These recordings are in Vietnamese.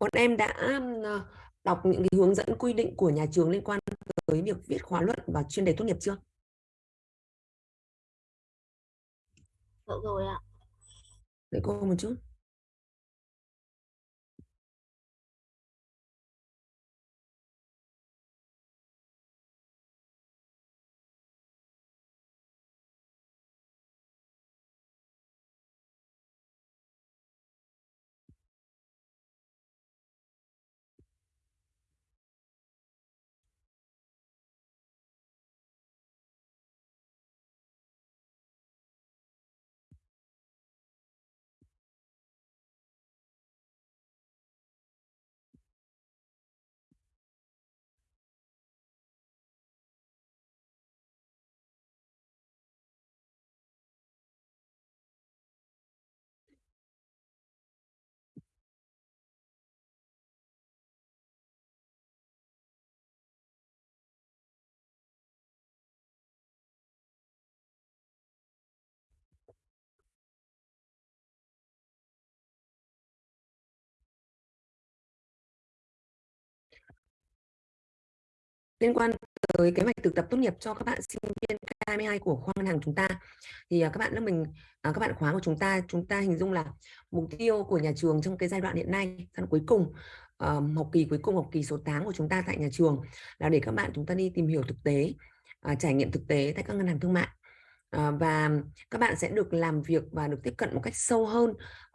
bọn em đã ờ, đọc những cái hướng dẫn quy định của nhà trường liên quan tới việc viết khóa luận và chuyên đề tốt nghiệp chưa? Dạ rồi ạ. Đợi cô một chút. Liên quan tới kế hoạch thực tập tốt nghiệp cho các bạn sinh viên K22 của khoa ngân hàng chúng ta thì à, các bạn lớp mình à, các bạn khóa của chúng ta chúng ta hình dung là mục tiêu của nhà trường trong cái giai đoạn hiện nay giai cuối cùng ờ, học kỳ cuối cùng học kỳ số 8 của chúng ta tại nhà trường là để các bạn chúng ta đi tìm hiểu thực tế uh, trải nghiệm thực tế tại các ngân hàng thương mại. Ờ, và các bạn sẽ được làm việc và được tiếp cận một cách sâu hơn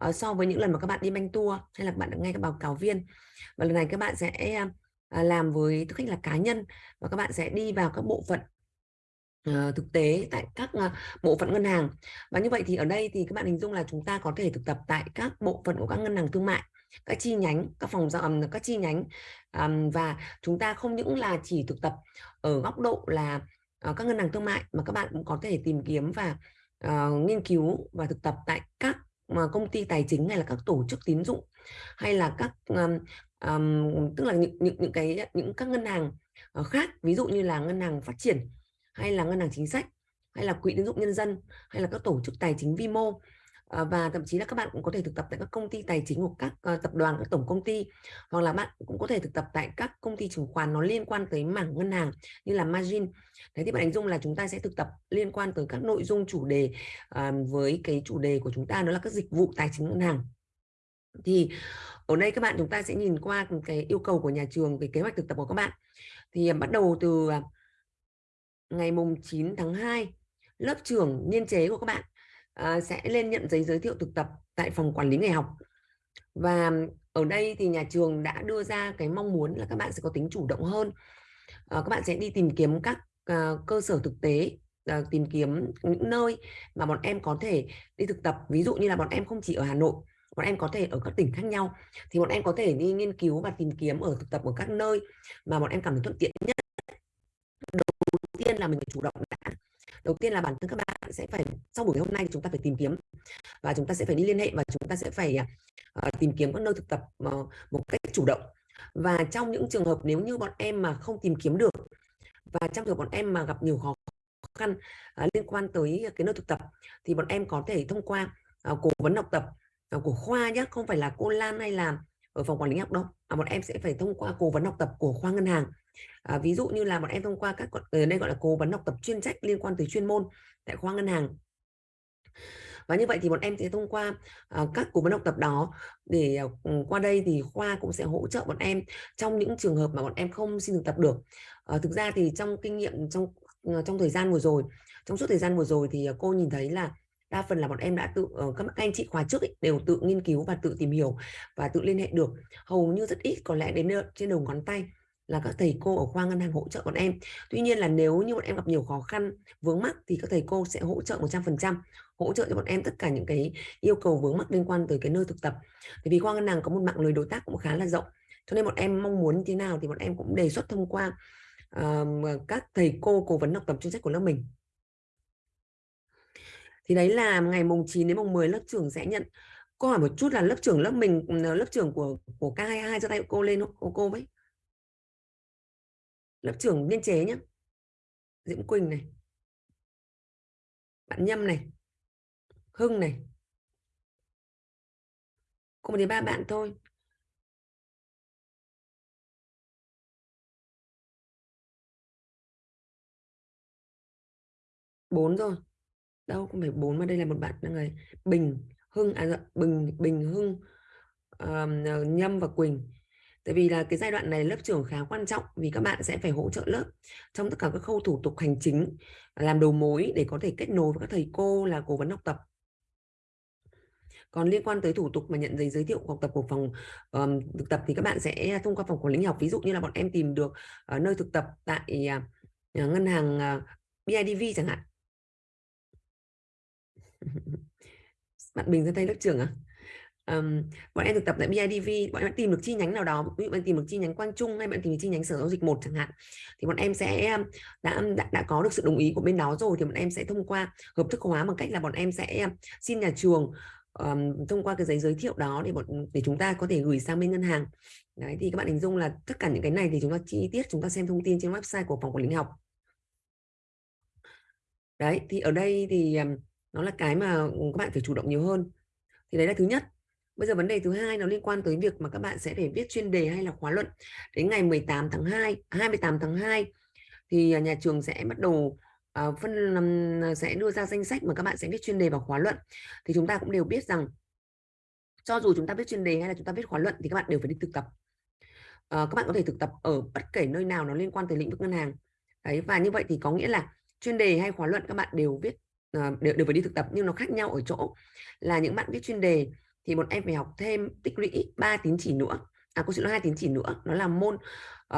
uh, so với những lần mà các bạn đi banh tour hay là các bạn được nghe các báo cáo viên. Và lần này các bạn sẽ À, làm với tư cách là cá nhân và các bạn sẽ đi vào các bộ phận uh, thực tế tại các uh, bộ phận ngân hàng. Và như vậy thì ở đây thì các bạn hình dung là chúng ta có thể thực tập tại các bộ phận của các ngân hàng thương mại các chi nhánh các phòng giao um, các chi nhánh um, và chúng ta không những là chỉ thực tập ở góc độ là uh, các ngân hàng thương mại mà các bạn cũng có thể tìm kiếm và uh, nghiên cứu và thực tập tại các mà công ty tài chính hay là các tổ chức tín dụng hay là các um, um, tức là những những những cái những các ngân hàng uh, khác ví dụ như là ngân hàng phát triển hay là ngân hàng chính sách hay là quỹ tín dụng nhân dân hay là các tổ chức tài chính vi mô uh, và thậm chí là các bạn cũng có thể thực tập tại các công ty tài chính hoặc các uh, tập đoàn các tổng công ty hoặc là bạn cũng có thể thực tập tại các công ty chứng khoán nó liên quan tới mảng ngân hàng như là margin. Thế thì bạn hình dung là chúng ta sẽ thực tập liên quan tới các nội dung chủ đề uh, với cái chủ đề của chúng ta đó là các dịch vụ tài chính ngân hàng thì ở đây các bạn chúng ta sẽ nhìn qua cái yêu cầu của nhà trường về kế hoạch thực tập của các bạn. Thì à, bắt đầu từ à, ngày mùng 9 tháng 2 lớp trưởng niên chế của các bạn à, sẽ lên nhận giấy giới thiệu thực tập tại phòng quản lý nghề học. Và ở đây thì nhà trường đã đưa ra cái mong muốn là các bạn sẽ có tính chủ động hơn. Ờ, các bạn sẽ đi tìm kiếm các cơ sở thực tế tìm kiếm những nơi mà bọn em có thể đi thực tập. Ví dụ như là bọn em không chỉ ở Hà Nội bọn em có thể ở các tỉnh khác nhau. Thì bọn em có thể đi nghiên cứu và tìm kiếm ở thực tập ở các nơi mà bọn em cảm thấy thuận tiện nhất. Đầu tiên là mình phải chủ động đã. Đầu tiên là bản thân các bạn sẽ phải sau buổi hôm nay chúng ta phải tìm kiếm và chúng ta sẽ phải đi liên hệ và chúng ta sẽ phải uh, tìm kiếm các nơi thực tập uh, một cách chủ động. Và trong những trường hợp nếu như bọn em mà không tìm kiếm được và trong trường hợp bọn em mà gặp nhiều khó khăn uh, liên quan tới cái nơi thực tập thì bọn em có thể thông qua uh, cố vấn học tập của khoa nhé không phải là cô Lan hay là ở phòng quản lý học đâu mà bọn em sẽ phải thông qua cố vấn học tập của khoa ngân hàng. À, ví dụ như là bọn em thông qua các ở ờ, đây gọi là cố vấn học tập chuyên trách liên quan tới chuyên môn tại khoa ngân hàng. Và như vậy thì bọn em sẽ thông qua uh, các cố vấn học tập đó để uh, qua đây thì khoa cũng sẽ hỗ trợ bọn em trong những trường hợp mà bọn em không xin thực tập được. Uh, thực ra thì trong kinh nghiệm trong uh, trong thời gian vừa rồi trong suốt thời gian vừa rồi thì uh, cô nhìn thấy là đa phần là bọn em đã tự ờ, các anh chị khóa trước ấy, đều tự nghiên cứu và tự tìm hiểu và tự liên hệ được. Hầu như rất ít có lẽ đến trên đầu ngón tay là các thầy cô ở khoa ngân hàng hỗ trợ bọn em. Tuy nhiên là nếu như bọn em gặp nhiều khó khăn vướng mắc thì các thầy cô sẽ hỗ trợ 100% hỗ trợ cho bọn em tất cả những cái yêu cầu vướng mắc liên quan tới cái nơi thực tập. Thì vì khoa ngân hàng có một mạng lưới đối tác cũng khá là rộng cho nên bọn em mong muốn như thế nào thì bọn em cũng đề xuất thông qua uh, các thầy cô cố vấn học tập chuyên trách của lớp mình thì đấy là ngày mùng 9 đến mùng 10 lớp trưởng sẽ nhận. Cô hỏi một chút là lớp trưởng lớp mình ừ, lớp trưởng của của K22 cho tay cô lên cô cô với lớp trưởng biên chế nhé Diễm Quỳnh này. Bạn Nhâm này. Hưng này. Cô một ba bạn thôi. Bốn rồi. Đâu không phải bốn mà đây là một bạn là người Bình Hưng à dạ, Bình Bình Hưng uh, Nhâm và Quỳnh. Tại vì là cái giai đoạn này lớp trưởng khá quan trọng vì các bạn sẽ phải hỗ trợ lớp trong tất cả các khâu thủ tục hành chính, làm đầu mối để có thể kết nối với các thầy cô là cố vấn học tập. Còn liên quan tới thủ tục mà nhận giấy giới thiệu học tập của phòng um, thực tập thì các bạn sẽ thông qua phòng quản lý học. Ví dụ như là bọn em tìm được uh, nơi thực tập tại uh, ngân hàng uh, BIDV chẳng hạn. bạn Bình ra tay lớp trưởng à? um, bọn em thực tập tại BIDV bọn em tìm được chi nhánh nào đó ví dụ bạn tìm được chi nhánh Quang Trung hay bạn tìm được chi nhánh Sở Giao dịch một chẳng hạn thì bọn em sẽ đã, đã đã có được sự đồng ý của bên đó rồi thì bọn em sẽ thông qua hợp thức hóa bằng cách là bọn em sẽ xin nhà trường um, thông qua cái giấy giới thiệu đó để bọn để chúng ta có thể gửi sang bên ngân hàng đấy thì các bạn hình dung là tất cả những cái này thì chúng ta chi tiết chúng ta xem thông tin trên website của phòng quản lý học đấy thì ở đây thì nó là cái mà ừ, các bạn phải chủ động nhiều hơn thì đấy là thứ nhất Bây giờ vấn đề thứ hai nó liên quan tới việc mà các bạn sẽ phải viết chuyên đề hay là khóa luận. Đến ngày 18 tháng 2, 28 tháng 2 thì à, nhà trường sẽ bắt đầu uh, phân um, sẽ đưa ra danh sách mà các bạn sẽ viết chuyên đề và khóa luận. Thì chúng ta cũng đều biết rằng cho dù chúng ta viết chuyên đề hay là chúng ta viết khóa luận thì các bạn đều phải đi thực tập. Uh, các bạn có thể thực tập ở bất kể nơi nào nó liên quan tới lĩnh vực ngân hàng. Đấy và như vậy thì có nghĩa là chuyên đề hay khóa luận các bạn đều viết Ờ, đều, đều phải đi thực tập nhưng nó khác nhau ở chỗ là những bạn viết chuyên đề thì bọn em phải học thêm tích lũy 3 tín chỉ nữa. À có sự hai tín chỉ nữa nó là môn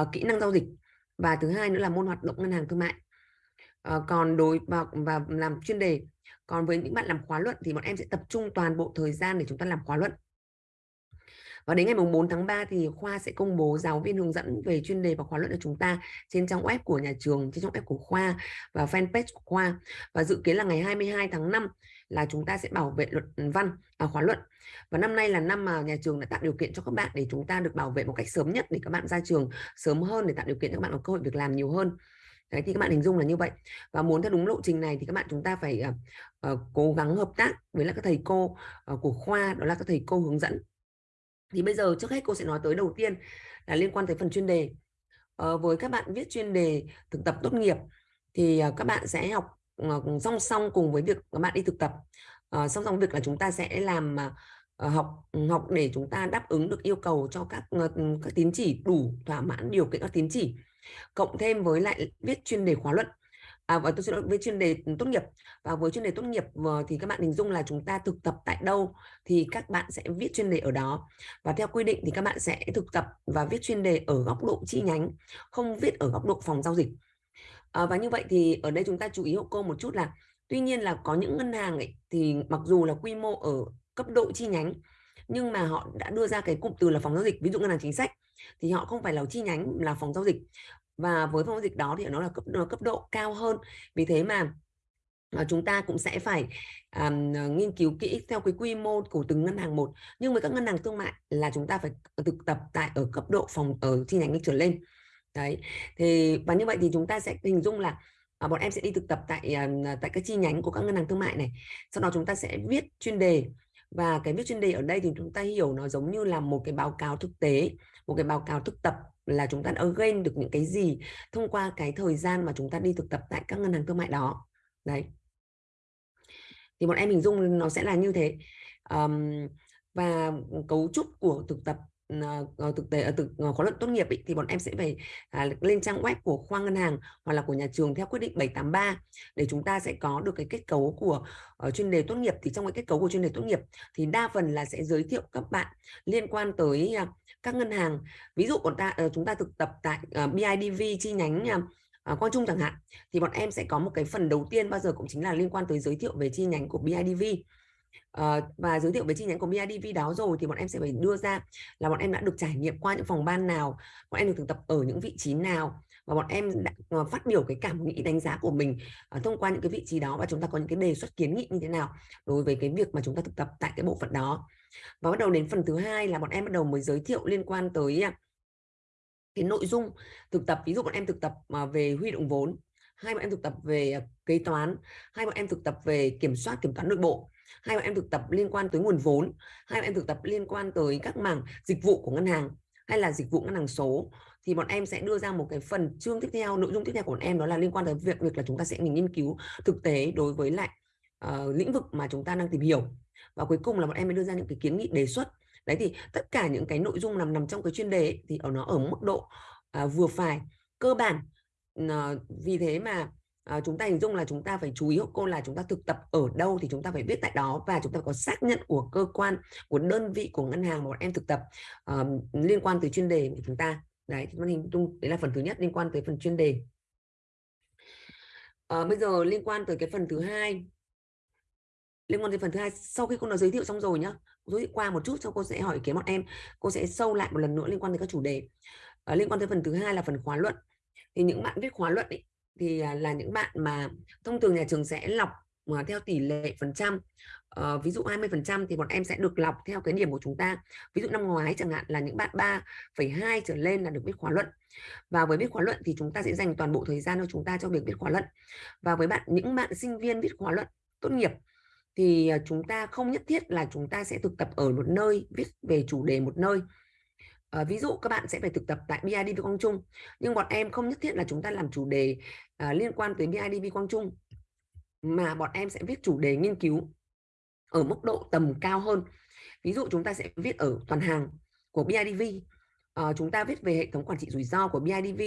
uh, kỹ năng giao dịch và thứ hai nữa là môn hoạt động ngân hàng thương mại. Uh, còn đối và, và làm chuyên đề còn với những bạn làm khóa luận thì bọn em sẽ tập trung toàn bộ thời gian để chúng ta làm khóa luận và đến ngày 4 tháng 3 thì khoa sẽ công bố giáo viên hướng dẫn về chuyên đề và khóa luận của chúng ta trên trang web của nhà trường, trên trang web của khoa và fanpage của khoa. Và dự kiến là ngày 22 tháng 5 là chúng ta sẽ bảo vệ luận văn à, khóa luận. Và năm nay là năm mà nhà trường đã tạo điều kiện cho các bạn để chúng ta được bảo vệ một cách sớm nhất để các bạn ra trường sớm hơn để tạo điều kiện cho các bạn có cơ hội việc làm nhiều hơn. Đấy thì các bạn hình dung là như vậy. Và muốn theo đúng lộ trình này thì các bạn chúng ta phải uh, uh, cố gắng hợp tác với lại các thầy cô uh, của khoa đó là các thầy cô hướng dẫn thì bây giờ trước hết cô sẽ nói tới đầu tiên là liên quan tới phần chuyên đề. À, với các bạn viết chuyên đề thực tập tốt nghiệp thì ờ, các bạn sẽ học ờ, song song cùng với việc các bạn đi thực tập. À, song song việc là chúng ta sẽ làm học ừ, học để chúng ta đáp ứng được yêu cầu cho các các tín chỉ đủ thỏa mãn điều kiện các tín chỉ cộng thêm với lại viết chuyên đề khóa luận à, và tôi xin lỗi với chuyên đề tốt nghiệp. Và với chuyên đề tốt nghiệp ờ, thì các bạn hình dung là chúng ta thực tập tại đâu thì các bạn sẽ viết chuyên đề ở đó. Và theo quy định thì các bạn sẽ thực tập và viết chuyên đề ở góc độ chi nhánh không viết ở góc độ phòng giao dịch. À, và như vậy thì ở đây chúng ta chú ý hộ cô một chút là tuy nhiên là có những ngân hàng ấy, thì mặc dù là quy mô ở cấp độ chi nhánh nhưng mà họ đã đưa ra cái cụm từ là phòng giao dịch. Ví dụ ngân hàng chính sách thì họ không phải là chi nhánh là phòng giao dịch và với phong dịch đó thì nó là cấp cấp độ cao hơn. Vì thế mà ờ, chúng ta cũng sẽ phải um, nghiên cứu kỹ theo cái quy mô của từng ngân hàng một. Nhưng với các ngân hàng thương mại là chúng ta phải thực tập tại ở cấp độ phòng ở chi nhánh trở lên. Đấy. Thì và như vậy thì chúng ta sẽ hình dung là à, bọn em sẽ đi thực tập tại à, tại các chi nhánh của các ngân hàng thương mại này. Sau đó chúng ta sẽ viết chuyên đề. Và cái viết chuyên đề ở đây thì chúng ta hiểu nó giống như là một cái báo cáo thực tế một cái báo cáo thực tập là chúng ta đã gain được những cái gì thông qua cái thời gian mà chúng ta đi thực tập tại các ngân hàng thương mại đó. Đấy. Thì bọn em hình dung nó sẽ là như thế. Um, và cấu trúc của thực tập uh, thực tế ở thực uh, khóa luận tốt nghiệp ý, thì bọn em sẽ phải uh, lên trang web của khoa ngân hàng hoặc là của nhà trường theo quyết định 783 để chúng ta sẽ có được cái kết cấu của uh, chuyên đề tốt nghiệp. Thì trong cái kết cấu của chuyên đề tốt nghiệp thì đa phần là sẽ giới thiệu các bạn liên quan tới uh, các ngân hàng. Ví dụ bọn ta uh, chúng ta thực tập tại uh, BIDV chi nhánh uh, Quang Trung chẳng hạn thì bọn em sẽ có một cái phần đầu tiên bao giờ cũng chính là liên quan tới giới thiệu về chi nhánh của BIDV uh, và giới thiệu về chi nhánh của BIDV đó rồi thì bọn em sẽ phải đưa ra là bọn em đã được trải nghiệm qua những phòng ban nào bọn em được thực tập ở những vị trí nào và bọn em đã ờ, phát biểu cái cảm nghĩ đánh giá của mình uh, thông qua những cái vị trí đó và chúng ta có những cái đề xuất kiến nghị như thế nào đối với cái việc mà chúng ta thực tập tại cái bộ phận đó. Và bắt đầu đến phần thứ hai là bọn em bắt đầu mới giới thiệu liên quan tới à, cái nội dung thực tập. Ví dụ bọn em thực tập mà về huy động vốn hai bọn em thực tập về à, kế toán hai bọn em thực tập về kiểm soát kiểm toán nội bộ hai bạn em thực tập liên quan tới nguồn vốn hai bạn em thực tập liên quan tới các mảng dịch vụ của ngân hàng hay là dịch vụ ngân hàng số. Thì bọn em sẽ đưa ra một cái phần chương tiếp theo nội dung tiếp theo của bọn em đó là liên quan tới việc việc là chúng ta sẽ mình nghiên cứu thực tế đối với lại uh, lĩnh vực mà chúng ta đang tìm hiểu. Và cuối cùng là bọn em mới đưa ra những cái kiến nghị đề xuất. Đấy thì tất cả những cái nội dung nằm nằm trong cái chuyên đề ấy, thì ở nó ở mức độ uh, vừa phải cơ bản. Uh, vì thế mà à, chúng ta hình dung là chúng ta phải chú ý hộ cô là chúng ta thực tập ở đâu thì chúng ta phải viết tại đó và chúng ta có xác nhận của cơ quan của đơn vị của ngân hàng mà bọn em thực tập uh, liên quan tới chuyên đề của chúng ta. Đấy thì hình dung đấy là phần thứ nhất liên quan tới phần chuyên đề. À, bây giờ liên quan tới cái phần thứ hai liên quan tới phần thứ hai sau khi cô đã giới thiệu xong rồi nhá giới thiệu qua một chút sau cô sẽ hỏi ý kiến bọn em cô sẽ sâu lại một lần nữa liên quan tới các chủ đề. À, liên quan tới phần thứ hai là phần khóa luận. Thì những bạn viết khóa luận ấy, thì à, là những bạn mà thông thường nhà trường sẽ lọc mà theo tỷ lệ phần trăm. Uh, ví dụ 20 phần trăm thì bọn em sẽ được lọc theo cái điểm của chúng ta. Ví dụ năm ngoái chẳng hạn là những bạn 3,2 trở lên là được viết khóa luận. Và với viết khóa luận thì chúng ta sẽ dành toàn bộ thời gian của chúng ta cho việc viết khóa luận. Và với bạn những bạn sinh viên viết khóa luận tốt nghiệp thì à, chúng ta không nhất thiết là chúng ta sẽ thực tập ở một nơi viết về chủ đề một nơi à, ví dụ các bạn sẽ phải thực tập tại BIDV Quang Trung nhưng bọn em không nhất thiết là chúng ta làm chủ đề à, liên quan tới BIDV Quang Trung mà bọn em sẽ viết chủ đề nghiên cứu ở mức độ tầm cao hơn. Ví dụ chúng ta sẽ viết ở toàn hàng của BIDV à, ờ, chúng ta viết về hệ thống quản trị rủi ro của BIDV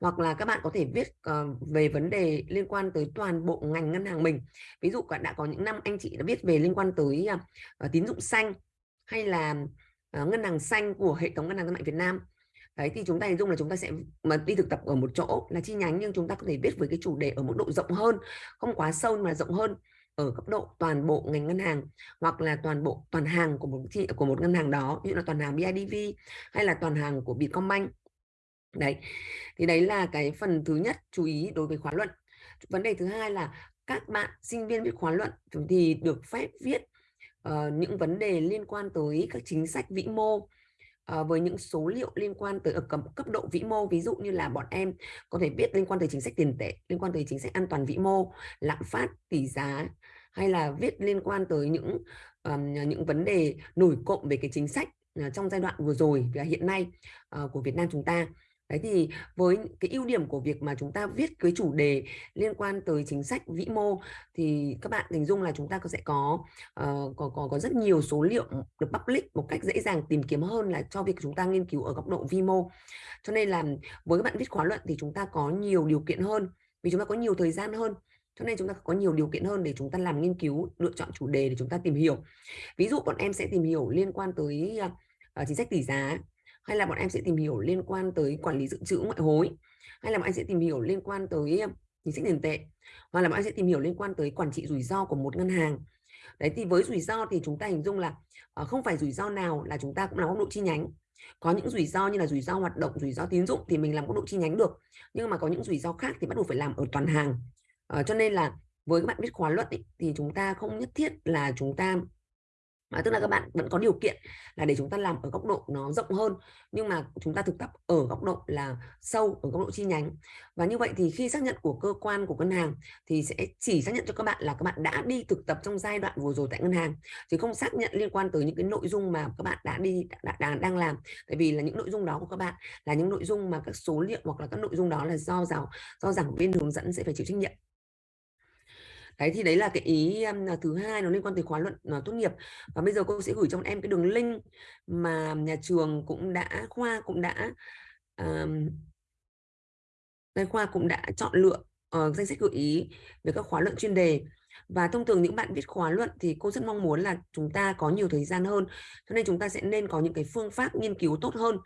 hoặc là các bạn có thể viết uh, về vấn đề liên quan tới toàn bộ ngành ngân hàng mình. Ví dụ đã có những năm anh chị đã viết về liên quan tới uh, tín dụng xanh hay là Ờ, ngân hàng xanh của hệ thống ngân hàng thương mại Việt Nam. Đấy, thì chúng ta hình dung là chúng ta sẽ mà đi thực tập ở một chỗ là chi nhánh, nhưng chúng ta có thể viết với cái chủ đề ở mức độ rộng hơn, không quá sâu mà rộng hơn ở cấp độ toàn bộ ngành ngân hàng, hoặc là toàn bộ, toàn hàng của một chi, của một ngân hàng đó như là toàn hàng BIDV hay là toàn hàng của Vietcombank đấy, thì đấy là cái phần thứ nhất chú ý đối với khóa luận. Vấn đề thứ hai là các bạn sinh viên viết khóa luận thì được phép viết uh, những vấn đề liên quan tới các chính sách vĩ mô À, với những số liệu liên quan tới ở cấp, cấp độ vĩ mô ví dụ như là bọn em có thể biết liên quan tới chính sách tiền tệ liên quan tới chính sách an toàn vĩ mô lạm phát tỷ giá hay là viết liên quan tới những um, những vấn đề nổi cộng về cái chính sách uh, trong giai đoạn vừa rồi và hiện nay uh, của Việt Nam chúng ta. Đấy thì với cái ưu điểm của việc mà chúng ta viết cái chủ đề liên quan tới chính sách vĩ mô thì các bạn hình dung là chúng ta sẽ có uh, có, có có rất nhiều số liệu được public một cách dễ dàng tìm kiếm hơn là cho việc chúng ta nghiên cứu ở góc độ vi mô. Cho nên là với các bạn viết khóa luận thì chúng ta có nhiều điều kiện hơn vì chúng ta có nhiều thời gian hơn. Cho nên chúng ta có nhiều điều kiện hơn để chúng ta làm nghiên cứu lựa chọn chủ đề để chúng ta tìm hiểu. Ví dụ bọn em sẽ tìm hiểu liên quan tới uh, chính sách tỷ giá hay là bọn em sẽ tìm hiểu liên quan tới quản lý dự trữ ngoại hối hay là bọn em sẽ tìm hiểu liên quan tới chính sách tiền tệ hoặc là bọn em sẽ tìm hiểu liên quan tới quản trị rủi ro của một ngân hàng. Đấy thì với rủi ro thì chúng ta hình dung là ờ, không phải rủi ro nào là chúng ta cũng làm góc độ chi nhánh. Có những rủi ro như là rủi ro hoạt động rủi ro tín dụng thì mình làm góc độ chi nhánh được nhưng mà có những rủi ro khác thì bắt buộc phải làm ở toàn hàng. À, cho nên là với các bạn biết khóa luận ý, thì chúng ta không nhất thiết là chúng ta à, tức là các bạn vẫn có điều kiện là để chúng ta làm ở góc độ nó rộng hơn nhưng mà chúng ta thực tập ở góc độ là sâu ở góc độ chi nhánh. Và như vậy thì khi xác nhận của cơ quan của ngân hàng thì sẽ chỉ xác nhận cho các bạn là các bạn đã đi thực tập trong giai đoạn vừa rồi tại ngân hàng chứ không xác nhận liên quan tới những cái nội dung mà các bạn đã đi đã, đã, đang làm. Tại vì là những nội dung đó của các bạn là những nội dung mà các số liệu hoặc là các nội dung đó là do giáo do giảng viên hướng dẫn sẽ phải chịu trách nhiệm đấy thì đấy là cái ý um, thứ hai nó liên quan tới khóa luận uh, tốt nghiệp. Và bây giờ cô sẽ gửi cho em cái đường link mà nhà trường cũng đã khoa cũng đã um, khoa cũng đã chọn lựa uh, danh sách gợi ý về các khóa luận chuyên đề và thông thường những bạn viết khóa luận thì cô rất mong muốn là chúng ta có nhiều thời gian hơn. Cho nên chúng ta sẽ nên có những cái phương pháp nghiên cứu tốt hơn.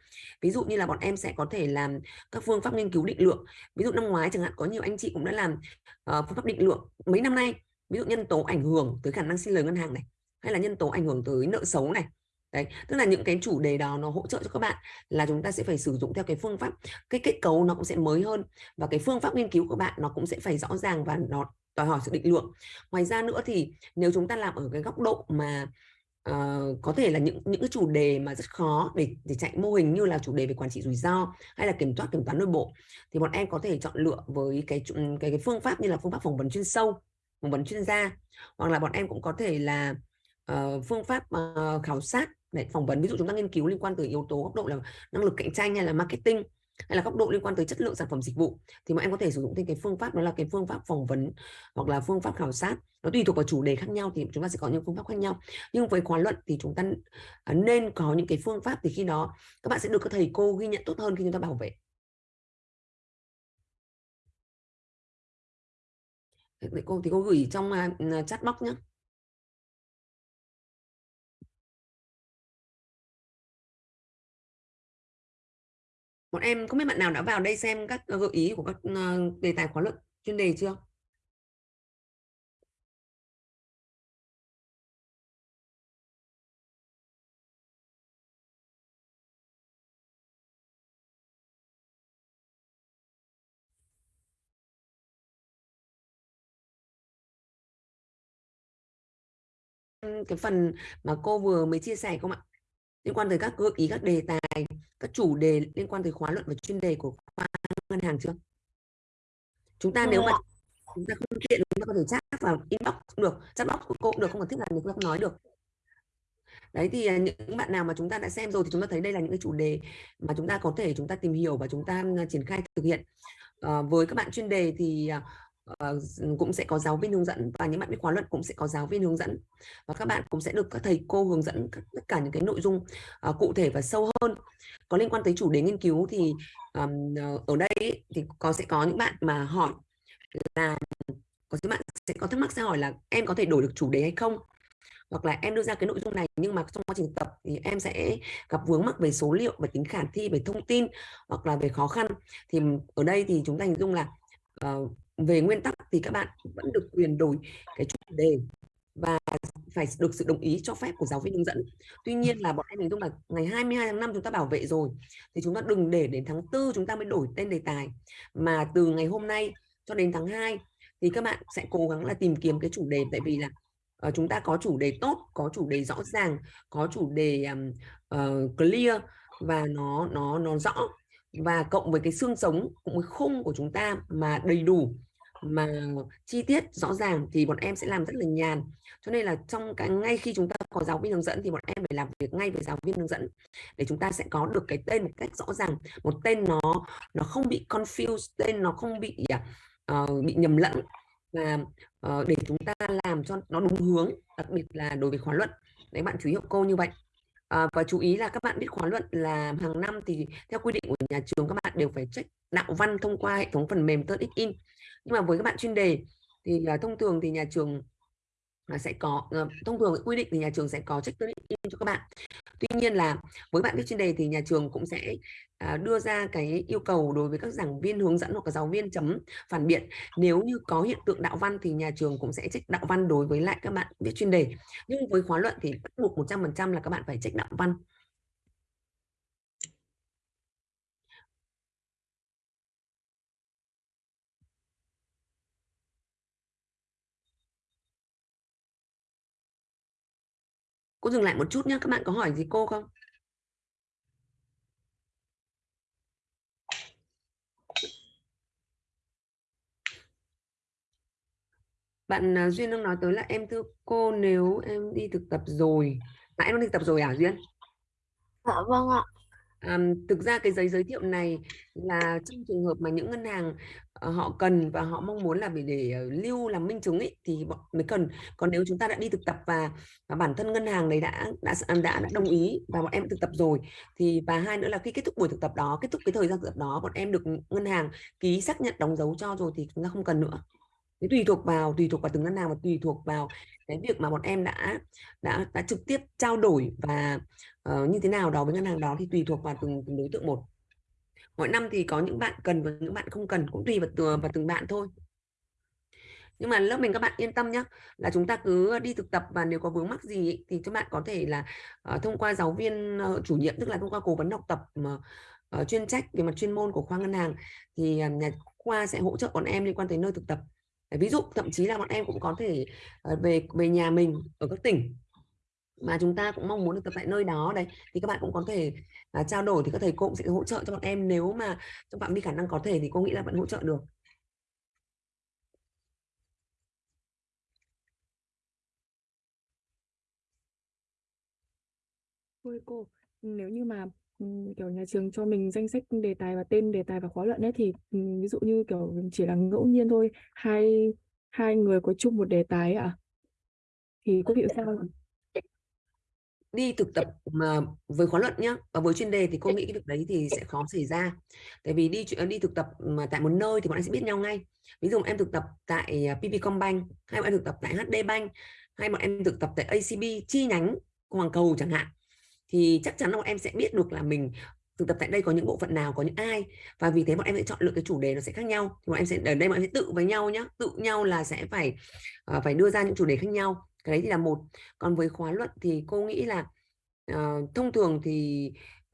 Ví dụ như là bọn em sẽ có thể làm các phương pháp nghiên cứu định lượng. Ví dụ năm ngoái chẳng hạn có nhiều anh chị cũng đã làm uh, phương pháp định lượng mấy năm nay. Ví dụ nhân tố ảnh hưởng tới khả năng xin lời ngân hàng này hay là nhân tố ảnh hưởng tới nợ xấu này. Đấy tức là những cái chủ đề đó nó hỗ trợ cho các bạn là chúng ta sẽ phải sử dụng theo cái phương pháp cái kết cấu nó cũng sẽ mới hơn. Và cái phương pháp nghiên cứu của bạn nó cũng sẽ phải rõ ràng và nó đòi hỏi sự định lượng. Ngoài ra nữa thì nếu chúng ta làm ở cái góc độ mà uh, có thể là những những cái chủ đề mà rất khó để để chạy mô hình như là chủ đề về quản trị rủi ro hay là kiểm soát kiểm toán nội bộ thì bọn em có thể chọn lựa với cái cái cái phương pháp như là phương pháp phỏng vấn chuyên sâu phỏng vấn chuyên gia hoặc là bọn em cũng có thể là uh, phương pháp uh, khảo sát để phỏng vấn. Ví dụ chúng ta nghiên cứu liên quan tới yếu tố góc độ là năng lực cạnh tranh hay là marketing hay là góc độ liên quan tới chất lượng sản phẩm dịch vụ, thì mọi em có thể sử dụng thêm cái phương pháp, đó là cái phương pháp phỏng vấn hoặc là phương pháp khảo sát. Nó tùy thuộc vào chủ đề khác nhau thì chúng ta sẽ có những phương pháp khác nhau. Nhưng với khóa luận thì chúng ta à, nên có những cái phương pháp thì khi đó các bạn sẽ được các thầy cô ghi nhận tốt hơn khi chúng ta bảo vệ. Thầy cô thì cô gửi trong à, chat box nhé bọn em, không biết bạn nào đã vào đây xem các ờ, gợi ý của các ờ, đề tài khóa luận chuyên đề chưa? Cái phần mà cô vừa mới chia sẻ không ạ? Liên quan tới các gợi ý các đề tài các chủ đề liên quan tới khóa luận và chuyên đề của khoa ngân hàng chưa? Chúng ta nếu mà chúng ta không tiện chúng ta có thể chat vào inbox cũng được chat box của cô cũng được không cần thiết là chúng ta không nói được. Đấy thì à, những bạn nào mà chúng ta đã xem rồi thì chúng ta thấy đây là những cái chủ đề mà chúng ta có thể chúng ta tìm hiểu và chúng ta à, triển khai thực hiện. À, với các bạn chuyên đề thì uh, cũng sẽ có giáo viên hướng dẫn và những bạn biết khóa luận cũng sẽ có giáo viên hướng dẫn. Và các bạn cũng sẽ được các thầy cô hướng dẫn tất cả những cái nội dung uh, cụ thể và sâu hơn. Có liên quan tới chủ đề nghiên cứu thì um, ở đây thì có sẽ có những bạn mà hỏi là có những bạn sẽ có thắc mắc sẽ hỏi là em có thể đổi được chủ đề hay không? Hoặc là em đưa ra cái nội dung này nhưng mà trong quá trình tập thì em sẽ gặp vướng mắc về số liệu về tính khả thi về thông tin hoặc là về khó khăn. Thì ở đây thì chúng ta hình dung là uh, về nguyên tắc thì các bạn vẫn được quyền đổi cái chủ đề và phải được sự đồng ý cho phép của giáo viên hướng dẫn. Tuy nhiên là bọn em hình dung là ngày 22 tháng 5 chúng ta bảo vệ rồi thì chúng ta đừng để đến tháng 4 chúng ta mới đổi tên đề tài. Mà từ ngày hôm nay cho đến tháng 2 thì các bạn sẽ cố gắng là tìm kiếm cái chủ đề tại vì là uh, chúng ta có chủ đề tốt, có chủ đề rõ ràng, có chủ đề um, uh, clear và nó nó nó rõ và cộng với cái xương sống cũng với khung của chúng ta mà đầy đủ mà chi tiết rõ ràng thì bọn em sẽ làm rất là nhàn. Cho nên là trong cái ngay khi chúng ta có giáo viên hướng dẫn thì bọn em phải làm việc ngay với giáo viên hướng dẫn để chúng ta sẽ có được cái tên một cách rõ ràng. Một tên nó nó không bị confused tên nó không bị uh, bị nhầm lẫn. Và uh, để chúng ta làm cho nó đúng hướng đặc biệt là đối với khóa luận. Đấy bạn chú ý hộ cô như vậy. À, và chú ý là các bạn biết khóa luận là hàng năm thì theo quy định của nhà trường các bạn đều phải check đạo văn thông qua hệ thống phần mềm Turnitin in. Nhưng mà với các bạn chuyên đề thì uh, thông thường thì nhà trường ờ, sẽ có uh, thông thường quy định thì nhà trường sẽ có check Turnitin in cho các bạn tuy nhiên là với bạn viết chuyên đề thì nhà trường cũng sẽ à, đưa ra cái yêu cầu đối với các giảng viên hướng dẫn hoặc là giáo viên chấm phản biện. Nếu như có hiện tượng đạo văn thì nhà trường cũng sẽ trích đạo văn đối với lại các bạn viết chuyên đề. Nhưng với khóa luận thì bắt buộc 100% là các bạn phải trích đạo văn. Cô dừng lại một chút nhé các bạn có hỏi gì cô không? Bạn à, Duyên đang nói tới là em thưa cô nếu em đi thực tập rồi. À, em đi thực tập rồi à Duyên? Dạ vâng ạ um, thực ra cái giấy giới thiệu này là trong trường hợp mà những ngân hàng uh, họ cần và họ mong muốn là để, để uh, lưu làm minh chứng ấy, thì mới cần. Còn nếu chúng ta đã đi thực tập và, và bản thân ngân hàng đấy đã đã à, đã đã đồng ý và bọn em thực tập rồi thì và hai nữa là khi kết thúc buổi thực tập đó kết thúc cái thời gian thực tập đó bọn em được ngân hàng ký xác nhận đóng dấu cho rồi thì chúng ta không cần nữa. Thế tùy thuộc vào tùy thuộc vào từng ngân hàng và tùy thuộc vào cái việc mà bọn em đã đã đã trực tiếp trao đổi và uh, như thế nào đó với ngân hàng đó thì tùy thuộc vào từng, từng đối tượng một. Mỗi năm thì có những bạn cần và những bạn không cần cũng tùy vào, từng, vào từng bạn thôi. Nhưng mà lớp mình các bạn yên tâm nhé là chúng ta cứ đi thực tập và nếu có vướng mắc gì thì các bạn có thể là uh, thông qua giáo viên uh, chủ nhiệm tức là thông qua cố vấn học tập mà uh, chuyên trách về mặt chuyên môn của khoa ngân hàng thì uh, nhà khoa sẽ hỗ trợ bọn em liên quan tới nơi thực tập ví dụ thậm chí là bọn em cũng có thể ờ, về về nhà mình ở các tỉnh mà chúng ta cũng mong muốn được tập tại nơi đó đây thì các bạn cũng có thể uh, trao đổi thì các thầy cô cũng sẽ hỗ trợ cho bọn em nếu mà trong phạm vi khả năng có thể thì cô nghĩ là vẫn hỗ trợ được. Ôi cô, nếu như mà kiểu nhà trường cho mình danh sách đề tài và tên đề tài và khóa luận ấy thì ví dụ như kiểu chỉ là ngẫu nhiên thôi, hai hai người có chung một đề tài ạ. À? Thì có hiểu sao không? đi thực tập mà với khóa luận nhá và với chuyên đề thì cô nghĩ cái việc đấy thì sẽ khó xảy ra tại vì đi đi thực tập mà tại một nơi thì bọn em sẽ biết nhau ngay ví dụ em thực tập tại à, Combank hay bọn em thực tập tại HD Bank hay bọn em thực tập tại ACB chi nhánh Hoàng Cầu chẳng hạn thì chắc chắn là bọn em sẽ biết được là mình thực tập tại đây có những bộ phận nào có những ai. Và vì thế bọn em sẽ chọn lựa cái chủ đề nó sẽ khác nhau. Thì bọn em sẽ ở đây bọn em sẽ tự với nhau nhá. Tự nhau là sẽ phải uh, phải đưa ra những chủ đề khác nhau. Cái đấy thì là một. Còn với khóa luận thì cô nghĩ là uh, thông thường thì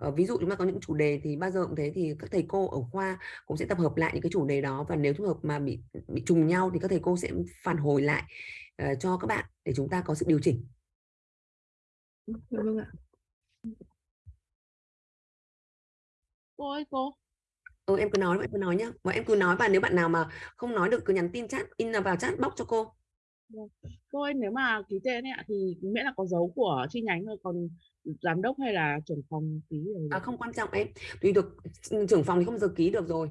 uh, ví dụ chúng ta có những chủ đề thì bao giờ cũng thế thì các thầy cô ở khoa cũng sẽ tập hợp lại những cái chủ đề đó. Và nếu trường hợp mà bị bị trùng nhau thì các thầy cô sẽ phản hồi lại uh, cho các bạn để chúng ta có sự điều chỉnh. Vâng ạ. Cô ơi cô ừ em cứ nói em cứ nói nhá và em cứ nói và nếu bạn nào mà không nói được cứ nhắn tin chat in vào chat box cho cô. Cô ơi, nếu mà ký tên ấy thì miễn là có dấu của chi nhánh thôi, còn giám đốc hay là trưởng phòng ký rồi. À, không quan trọng em, tùy được trưởng phòng thì không giờ ký được rồi.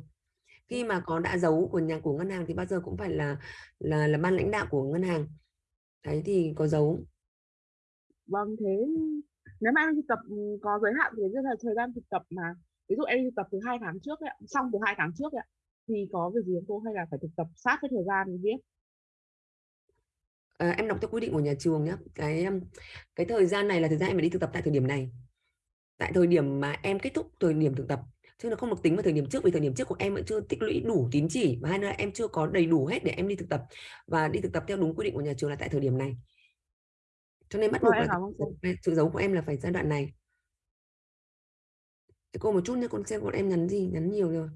Khi mà có đã dấu của nhà của ngân hàng thì bao giờ cũng phải là là là ban lãnh đạo của ngân hàng. Đấy thì có dấu. Vâng, thế nếu mà thực tập có giới hạn thì rất là thời gian thực tập mà ví dụ em thực tập từ hai tháng trước ấy, xong từ hai tháng trước ấy, thì có việc gì không cô? Hay là phải thực tập sát với thời gian viết à, em đọc theo quy định của nhà trường nhé cái cái thời gian này là thời gian em phải đi thực tập tại thời điểm này. Tại thời điểm mà em kết thúc thời điểm thực tập chứ nó không được tính vào thời điểm trước vì thời điểm trước của em vẫn chưa tích lũy đủ tín chỉ và hai nữa là em chưa có đầy đủ hết để em đi thực tập và đi thực tập theo đúng quy định của nhà trường là tại thời điểm này. Cho nên bắt buộc là sự giấu của em là phải giai đoạn này để cô một chút nhé con xem bọn em nhắn gì nhắn nhiều rồi.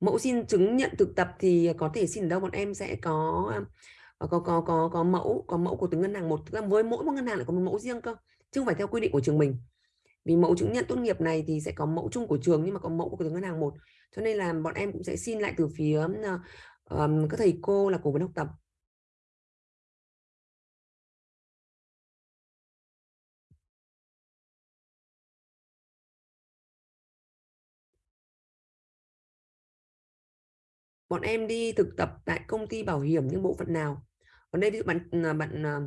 Mẫu xin chứng nhận thực tập thì có thể xin ở đâu bọn em sẽ có ờ, có có có có mẫu có mẫu của từng ngân hàng một. Với mỗi một ngân hàng lại có một mẫu riêng cơ chứ không phải theo quy định của trường mình. Vì mẫu chứng nhận tốt nghiệp này thì sẽ có mẫu chung của trường nhưng mà có mẫu của từng ngân hàng một. Cho nên là bọn em cũng sẽ xin lại từ phía um, các thầy cô là cố vấn học tập. Bọn em đi thực tập tại công ty bảo hiểm những bộ phận nào? Còn đây ví dụ bạn à, bạn à,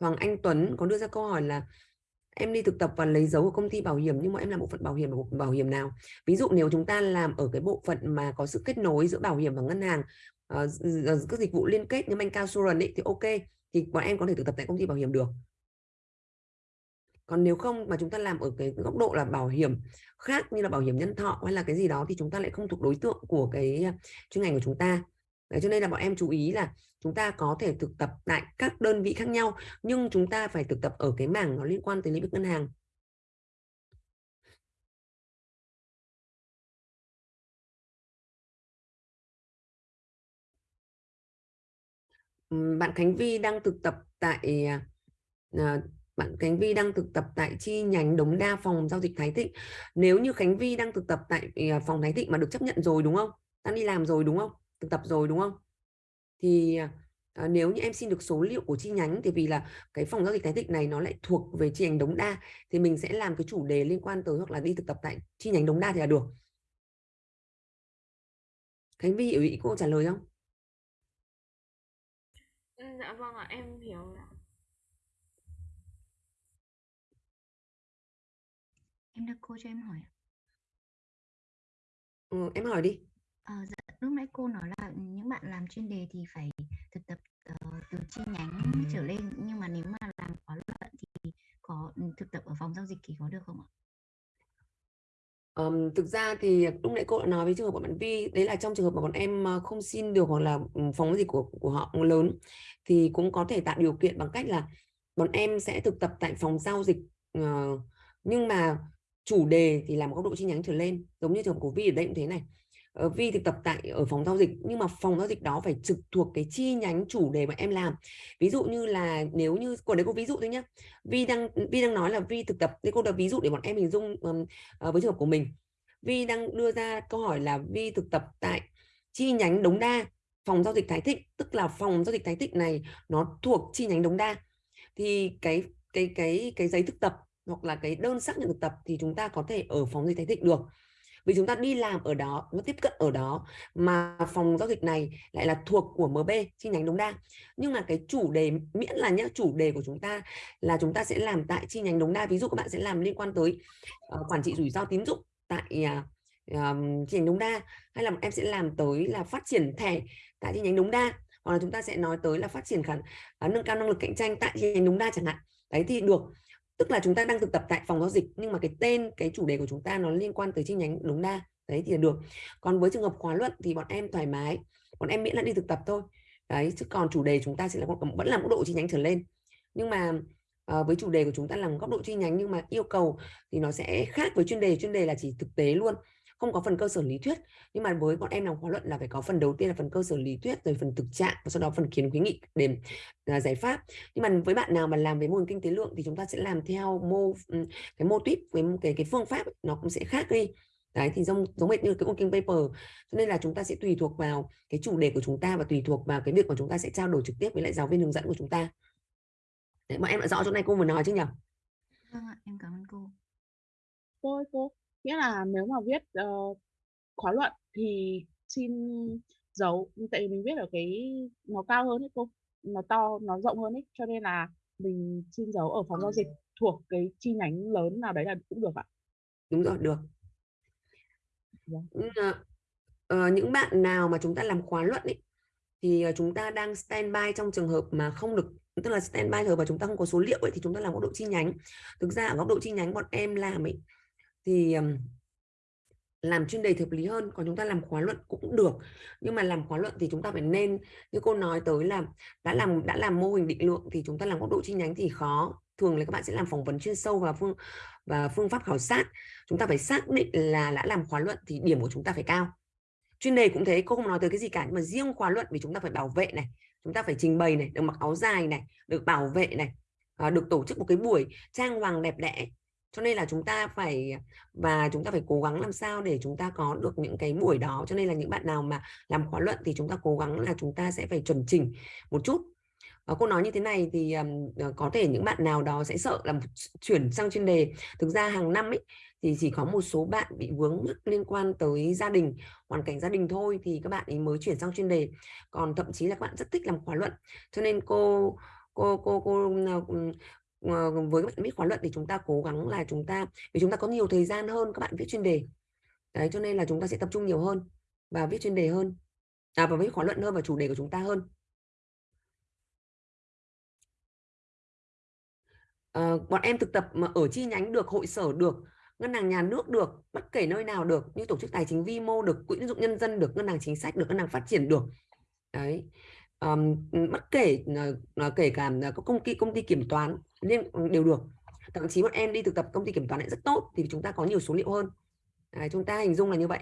Hoàng Anh Tuấn có đưa ra câu hỏi là em đi thực tập và lấy dấu của công ty bảo hiểm nhưng mà em làm bộ phận bảo hiểm bộ bảo hiểm nào? Ví dụ nếu chúng ta làm ở cái bộ phận mà có sự kết nối giữa bảo hiểm và ngân hàng uh, các dịch vụ liên kết như Bank Insurance ấy, thì ok thì bọn em có thể thực tập tại công ty bảo hiểm được còn nếu không mà chúng ta làm ở cái góc độ là bảo hiểm khác như là bảo hiểm nhân thọ hay là cái gì đó thì chúng ta lại không thuộc đối tượng của cái à, chuyên ngành của chúng ta. Đấy, cho nên là bọn em chú ý là chúng ta có thể thực tập tại các đơn vị khác nhau nhưng chúng ta phải thực tập ở cái mảng nó liên quan tới lĩnh vực ngân hàng. Bạn Khánh Vi đang thực tập tại à, à, bạn Khánh Vi đang thực tập tại chi nhánh Đống Đa phòng giao dịch Thái Thịnh. Nếu như Khánh Vi đang thực tập tại ờ, phòng Thái Thịnh mà được chấp nhận rồi đúng không? Đang đi làm rồi đúng không? Thực tập rồi đúng không? Thì à, nếu như em xin được số liệu của chi nhánh thì vì là cái phòng giao dịch Thái Thịnh này nó lại thuộc về chi nhánh Đống Đa thì mình sẽ làm cái chủ đề liên quan tới hoặc là đi thực tập tại chi nhánh Đống Đa thì là được. Khánh Vi hiểu ý cô trả lời không? Ừ, dạ vâng ạ, em hiểu ạ. Được cô cho em hỏi Ừ, em hỏi đi. Ờ, dạ, lúc nãy cô nói là những bạn làm chuyên đề thì phải thực tập uh, từ chi nhánh trở lên nhưng mà nếu mà làm khóa luận thì có ừ, thực tập ở phòng giao dịch thì có được không ạ? Um, thực ra thì lúc nãy cô đã nói với trường hợp của bạn Vi đấy là trong trường hợp mà bọn em không xin được hoặc là ừ, phòng gì của của họ lớn thì cũng có thể tạo điều kiện bằng cách là bọn em sẽ thực tập tại phòng giao dịch uh, nhưng mà chủ đề thì làm góc độ chi nhánh trở lên giống như trường hợp của Vi ở đây cũng thế này. Ờ, Vi thực tập tại ở phòng giao dịch nhưng mà phòng giao dịch đó phải trực thuộc cái chi nhánh chủ đề mà em làm. Ví dụ như là nếu như của đấy cô ví dụ thôi nhá. Vi đang Vi đang nói là Vi thực tập thì cô đã ví dụ để bọn em hình dung um, uh, với trường hợp của mình. Vi đang đưa ra câu hỏi là Vi thực tập tại chi nhánh Đống Đa phòng giao dịch Thái Thịnh tức là phòng giao dịch Thái Thịnh này nó thuộc chi nhánh Đống Đa. Thì cái cái cái cái giấy thực tập hoặc là cái đơn xác nhận thực tập thì chúng ta có thể ở phòng dịch Thái Thịnh được. Vì chúng ta đi làm ở đó nó tiếp cận ở đó mà phòng giao dịch này lại là thuộc của MB chi nhánh Đống Đa. Nhưng mà cái chủ đề miễn là nhá chủ đề của chúng ta là chúng ta sẽ làm tại chi nhánh Đống Đa. Ví dụ các bạn sẽ làm liên quan tới uh, quản trị rủi ro tín dụng tại uh, chi nhánh Đống Đa hay là em sẽ làm tới là phát triển thẻ tại chi nhánh Đống Đa hoặc là chúng ta sẽ nói tới là phát triển khả uh, nâng cao năng lực cạnh tranh tại chi nhánh Đống Đa chẳng hạn. Đấy thì được tức là chúng ta đang thực tập tại phòng giao dịch nhưng mà cái tên cái chủ đề của chúng ta nó liên quan tới chi nhánh Đống Đa. Đấy thì là được. Còn với trường hợp khóa luận thì bọn em thoải mái. Bọn em miễn là đi thực tập thôi. Đấy chứ còn chủ đề chúng ta sẽ là vẫn là mức độ chi nhánh trở lên. Nhưng mà uh, với chủ đề của chúng ta là góc độ chi nhánh nhưng mà yêu cầu thì nó sẽ khác với chuyên đề. Chuyên đề là chỉ thực tế luôn không có phần cơ sở lý thuyết. Nhưng mà với bọn em làm khóa luận là phải có phần đầu tiên là phần cơ sở lý thuyết rồi phần thực trạng và sau đó phần kiến khuyến nghị để uh, giải pháp. Nhưng mà với bạn nào mà làm về mô hình kinh tế lượng thì chúng ta sẽ làm theo mô cái mô típ với cái cái phương pháp nó cũng sẽ khác đi. Đấy thì giống giống hệt như cái working paper. Cho nên là chúng ta sẽ tùy thuộc vào cái chủ đề của chúng ta và tùy thuộc vào cái việc mà chúng ta sẽ trao đổi trực tiếp với lại giáo viên hướng dẫn của chúng ta. Đấy bọn em đã rõ chỗ này cô vừa nói chứ nhỉ? Vâng ạ em cảm ơn cô. Cô cô nghĩa là nếu mà viết uh, khóa luận thì xin giấu tại vì mình viết ở cái nó cao hơn ấy cô nó to nó rộng hơn ấy cho nên là mình xin giấu ở phòng giao dịch thuộc cái chi nhánh lớn nào đấy là cũng được ạ. Đúng rồi được. Vâng. uh, những bạn nào mà chúng ta làm khóa luận ấy thì uh, chúng ta đang standby trong trường hợp mà không được tức là standby rồi và chúng ta không có số liệu ấy thì chúng ta làm góc độ chi nhánh. Thực ra ở góc độ chi nhánh bọn em làm ấy thì làm chuyên đề hợp lý hơn, còn chúng ta làm khóa luận cũng được. Nhưng mà làm khóa luận thì chúng ta phải nên, như cô nói tới là đã làm đã làm mô hình định lượng thì chúng ta làm góc độ chi nhánh thì khó. Thường là các bạn sẽ làm phỏng vấn chuyên sâu và phương và phương pháp khảo sát. Chúng ta phải xác định là đã làm khóa luận thì điểm của chúng ta phải cao. Chuyên đề cũng thế, cô không nói tới cái gì cả, nhưng mà riêng khóa luận vì chúng ta phải bảo vệ này, chúng ta phải trình bày này, được mặc áo dài này, được bảo vệ này ờ, được tổ chức một cái buổi trang hoàng đẹp đẽ cho nên là chúng ta phải và chúng ta phải cố gắng làm sao để chúng ta có được những cái buổi đó. Cho nên là những bạn nào mà làm khóa luận thì chúng ta cố gắng là chúng ta sẽ phải chuẩn chỉnh một chút. Và cô nói như thế này thì um, có thể những bạn nào đó sẽ sợ là chuyển sang chuyên đề. Thực ra hàng năm ấy thì chỉ có một số bạn bị vướng mắc liên quan tới gia đình hoàn cảnh gia đình thôi thì các bạn ấy mới chuyển sang chuyên đề. Còn thậm chí là các bạn rất thích làm khóa luận. Cho nên cô cô cô cô ờ, Ờ, với các bạn viết khóa luận thì chúng ta cố gắng là chúng ta vì chúng ta có nhiều thời gian hơn các bạn viết chuyên đề. Đấy cho nên là chúng ta sẽ tập trung nhiều hơn và viết chuyên đề hơn. À, và viết khóa luận hơn và chủ đề của chúng ta hơn. À, bọn em thực tập mà ở chi nhánh được hội sở được ngân hàng nhà nước được bất kể nơi nào được như tổ chức tài chính vi mô được quỹ tín dụng nhân dân được ngân hàng chính sách được ngân hàng phát triển được. Đấy um, bất kể uh, kể cả ờ, có công ty công ty kiểm toán nên ừ, đều được thậm chí bọn em đi thực tập công ty kiểm toán lại rất tốt thì chúng ta có nhiều số liệu hơn Đấy, chúng ta hình dung là như vậy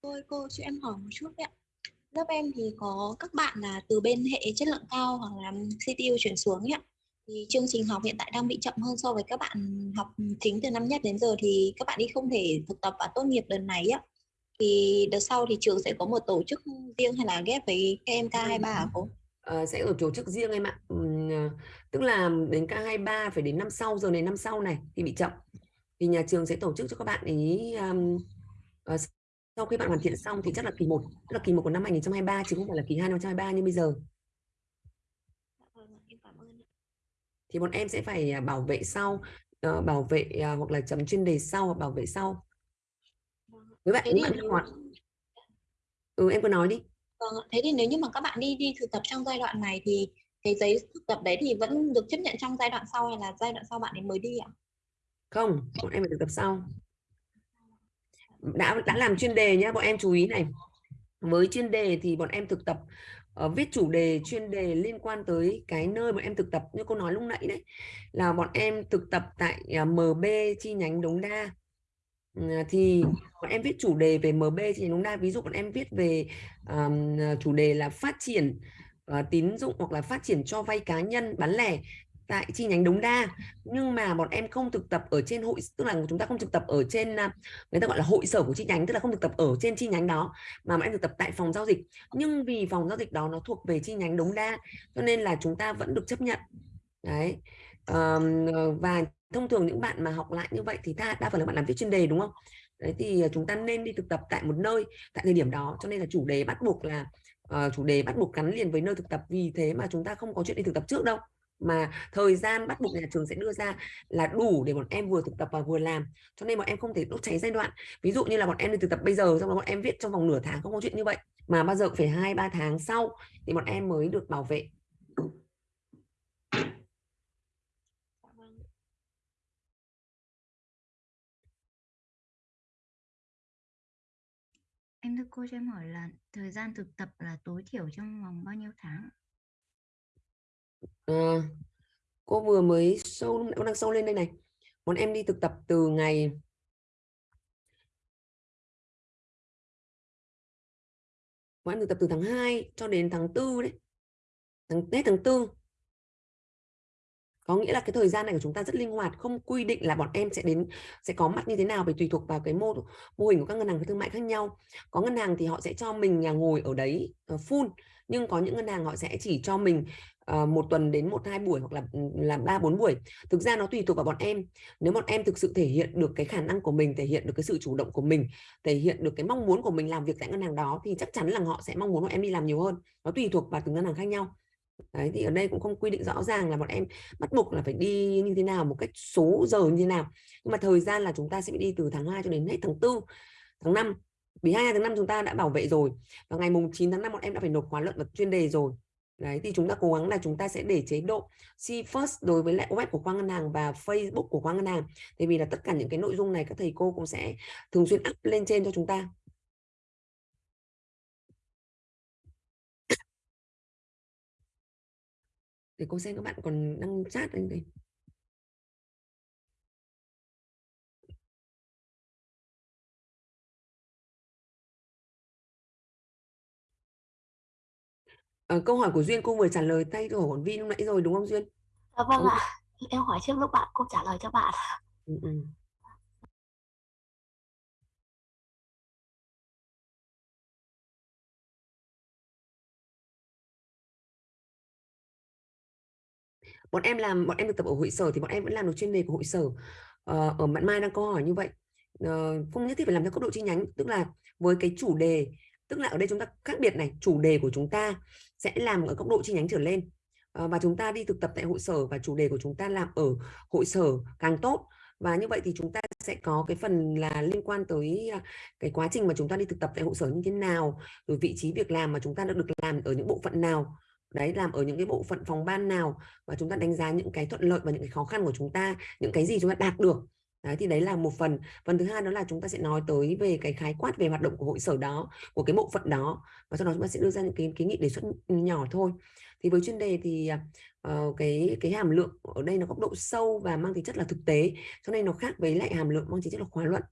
Tôi cô cho em hỏi một chút đấy ạ. Lớp em thì có các bạn là từ bên hệ chất lượng cao hoặc là CTU chuyển xuống ấy ạ. Thì chương trình học hiện tại đang bị chậm hơn so với các bạn học chính từ năm nhất đến giờ thì các bạn đi không thể thực tập và tốt nghiệp đợt này ạ thì đợt sau thì trường sẽ có một tổ chức riêng hay là ghép với KMK23 hả cô? Uh, sẽ ở tổ chức riêng em ạ. Um, tức là đến K23 phải đến năm sau giờ này năm sau này thì bị chậm. Thì nhà trường sẽ tổ chức cho các bạn ý um, uh, sau khi bạn hoàn thiện xong thì chắc là kỳ 1 tức là kỳ 1 của năm 2023 chứ không phải là kỳ 2 năm 2023 như bây giờ. Dạ vâng thì bọn em sẽ phải bảo vệ sau uh, bảo vệ uh, hoặc là chấm chuyên đề sau hoặc bảo vệ sau với bạn những bạn hoạt ừ em cứ nói đi. Vâng thế thì nếu như mà các bạn đi đi thực tập trong giai đoạn này thì cái giấy thực tập đấy thì vẫn được chấp nhận trong giai đoạn sau hay là giai đoạn sau bạn ấy mới đi ạ? Không bọn em phải thực tập sau. Đã đã làm chuyên đề nhé bọn em chú ý này. Với chuyên đề thì bọn em thực tập uh, viết chủ đề chuyên đề liên quan tới cái nơi bọn em thực tập. Như cô nói lúc nãy đấy là bọn em thực tập tại uh, à, MB chi nhánh Đống Đa Ờ, thì bọn em viết chủ đề về MB thì đúng đa ví dụ bọn em viết về um, chủ đề là phát triển uh, tín dụng hoặc là phát triển cho vay cá nhân bán lẻ tại chi nhánh Đống Đa. Nhưng mà bọn em không thực tập ở trên hội tức là chúng ta không thực tập ở trên à, người ta gọi là hội sở của chi nhánh tức là không thực tập ở trên chi nhánh đó mà bọn em thực tập tại phòng giao dịch. Nhưng vì phòng giao dịch đó nó thuộc về chi nhánh Đống Đa cho nên là chúng ta vẫn được chấp nhận. Đấy um, và thông thường những bạn mà học lại như vậy thì ta đa phần là bạn làm việc chuyên đề đúng không? Đấy thì ờ, chúng ta nên đi thực tập tại một nơi tại thời điểm đó. Cho nên là chủ đề bắt buộc là uh, chủ đề bắt buộc gắn liền với nơi thực tập. Vì thế mà chúng ta không có chuyện đi thực tập trước đâu. Mà thời gian bắt buộc nhà trường sẽ đưa ra là đủ để bọn em vừa thực tập và vừa làm. Cho nên bọn em không thể đốt cháy giai đoạn. Ví dụ như là bọn em đi thực tập bây giờ xong rồi bọn em viết trong vòng nửa tháng không có chuyện như vậy mà bao giờ phải hai ba tháng sau thì bọn em mới được bảo vệ. Dạ vâng. Em thưa cô cho em hỏi là thời gian thực tập là tối thiểu trong vòng bao nhiêu tháng? à, cô vừa mới sâu cô đang sâu lên đây này. Bọn em đi thực tập từ ngày bọn em thực tập từ tháng 2 cho đến tháng 4 đấy. Tháng Tết tháng 4 có nghĩa là cái thời gian này của chúng ta rất linh hoạt không quy định là bọn em sẽ đến sẽ có mặt như thế nào vì tùy thuộc vào cái mô mô hình của các ngân hàng thương mại khác nhau. Có ngân hàng thì họ sẽ cho mình nhà ngồi ở đấy uh, full nhưng có những ngân hàng họ sẽ chỉ cho mình uh, một tuần đến một hai buổi hoặc là ừ, làm ba bốn buổi. Thực ra nó tùy thuộc vào bọn em. Nếu bọn em thực sự thể hiện được cái khả năng của mình thể hiện được cái sự chủ động của mình thể hiện được cái mong muốn của mình làm việc tại ngân hàng đó thì chắc chắn là họ sẽ mong muốn bọn em đi làm nhiều hơn. Nó tùy thuộc vào từng ngân hàng khác nhau. Đấy, thì ở đây cũng không quy định rõ ràng là bọn em bắt buộc là phải đi như thế nào một cách số giờ như thế nào nhưng mà thời gian là chúng ta sẽ đi từ tháng 2 cho đến hết tháng 4 tháng 5 vì 2 tháng 5 chúng ta đã bảo vệ rồi và ngày mùng 9 tháng 5 bọn em đã phải nộp khóa luận và chuyên đề rồi Đấy thì chúng ta cố gắng là chúng ta sẽ để chế độ see first đối với lại web của khoa ngân hàng và Facebook của khoa ngân hàng. Tại vì là tất cả những cái nội dung này các thầy cô cũng sẽ thường xuyên up lên trên cho chúng ta. Để cô xem các bạn còn đăng chat lên đây. Ờ, câu hỏi của Duyên cô vừa trả lời tay câu hỏi của Vi lúc nãy rồi đúng không Duyên? Dạ vâng ạ. Em hỏi trước lúc bạn cô trả lời cho bạn. Ừ, ừ. Bọn em làm bọn em được tập ở hội sở thì bọn em vẫn làm được chuyên đề của hội sở. Ờ, ở bạn Mai đang có hỏi như vậy. Ờ, không nhất thiết phải làm theo cấp độ chi nhánh, tức là với cái chủ đề, tức là ở đây chúng ta khác biệt này, chủ đề của chúng ta sẽ làm ở cấp độ chi nhánh trở lên. Ờ, và chúng ta đi thực tập tại hội sở và chủ đề của chúng ta làm ở hội sở càng tốt và như vậy thì chúng ta sẽ có cái phần là liên quan tới à, cái quá trình mà chúng ta đi thực tập tại hội sở như thế nào rồi vị trí việc làm mà chúng ta đã được làm ở những bộ phận nào đấy làm ở những cái bộ phận phòng ban nào và chúng ta đánh giá những cái thuận lợi và những cái khó khăn của chúng ta những cái gì chúng ta đạt được. Đấy, thì đấy là một phần. Phần thứ hai đó là chúng ta sẽ nói tới về cái khái quát về hoạt động của hội sở đó của cái bộ phận đó. Và sau đó chúng ta sẽ đưa ra những cái kiến nghị đề xuất nhỏ thôi. Thì với chuyên đề thì uh, cái cái hàm lượng ở đây nó có độ sâu và mang tính chất là thực tế cho nên nó khác với lại hàm lượng mang tính chất là khóa luận.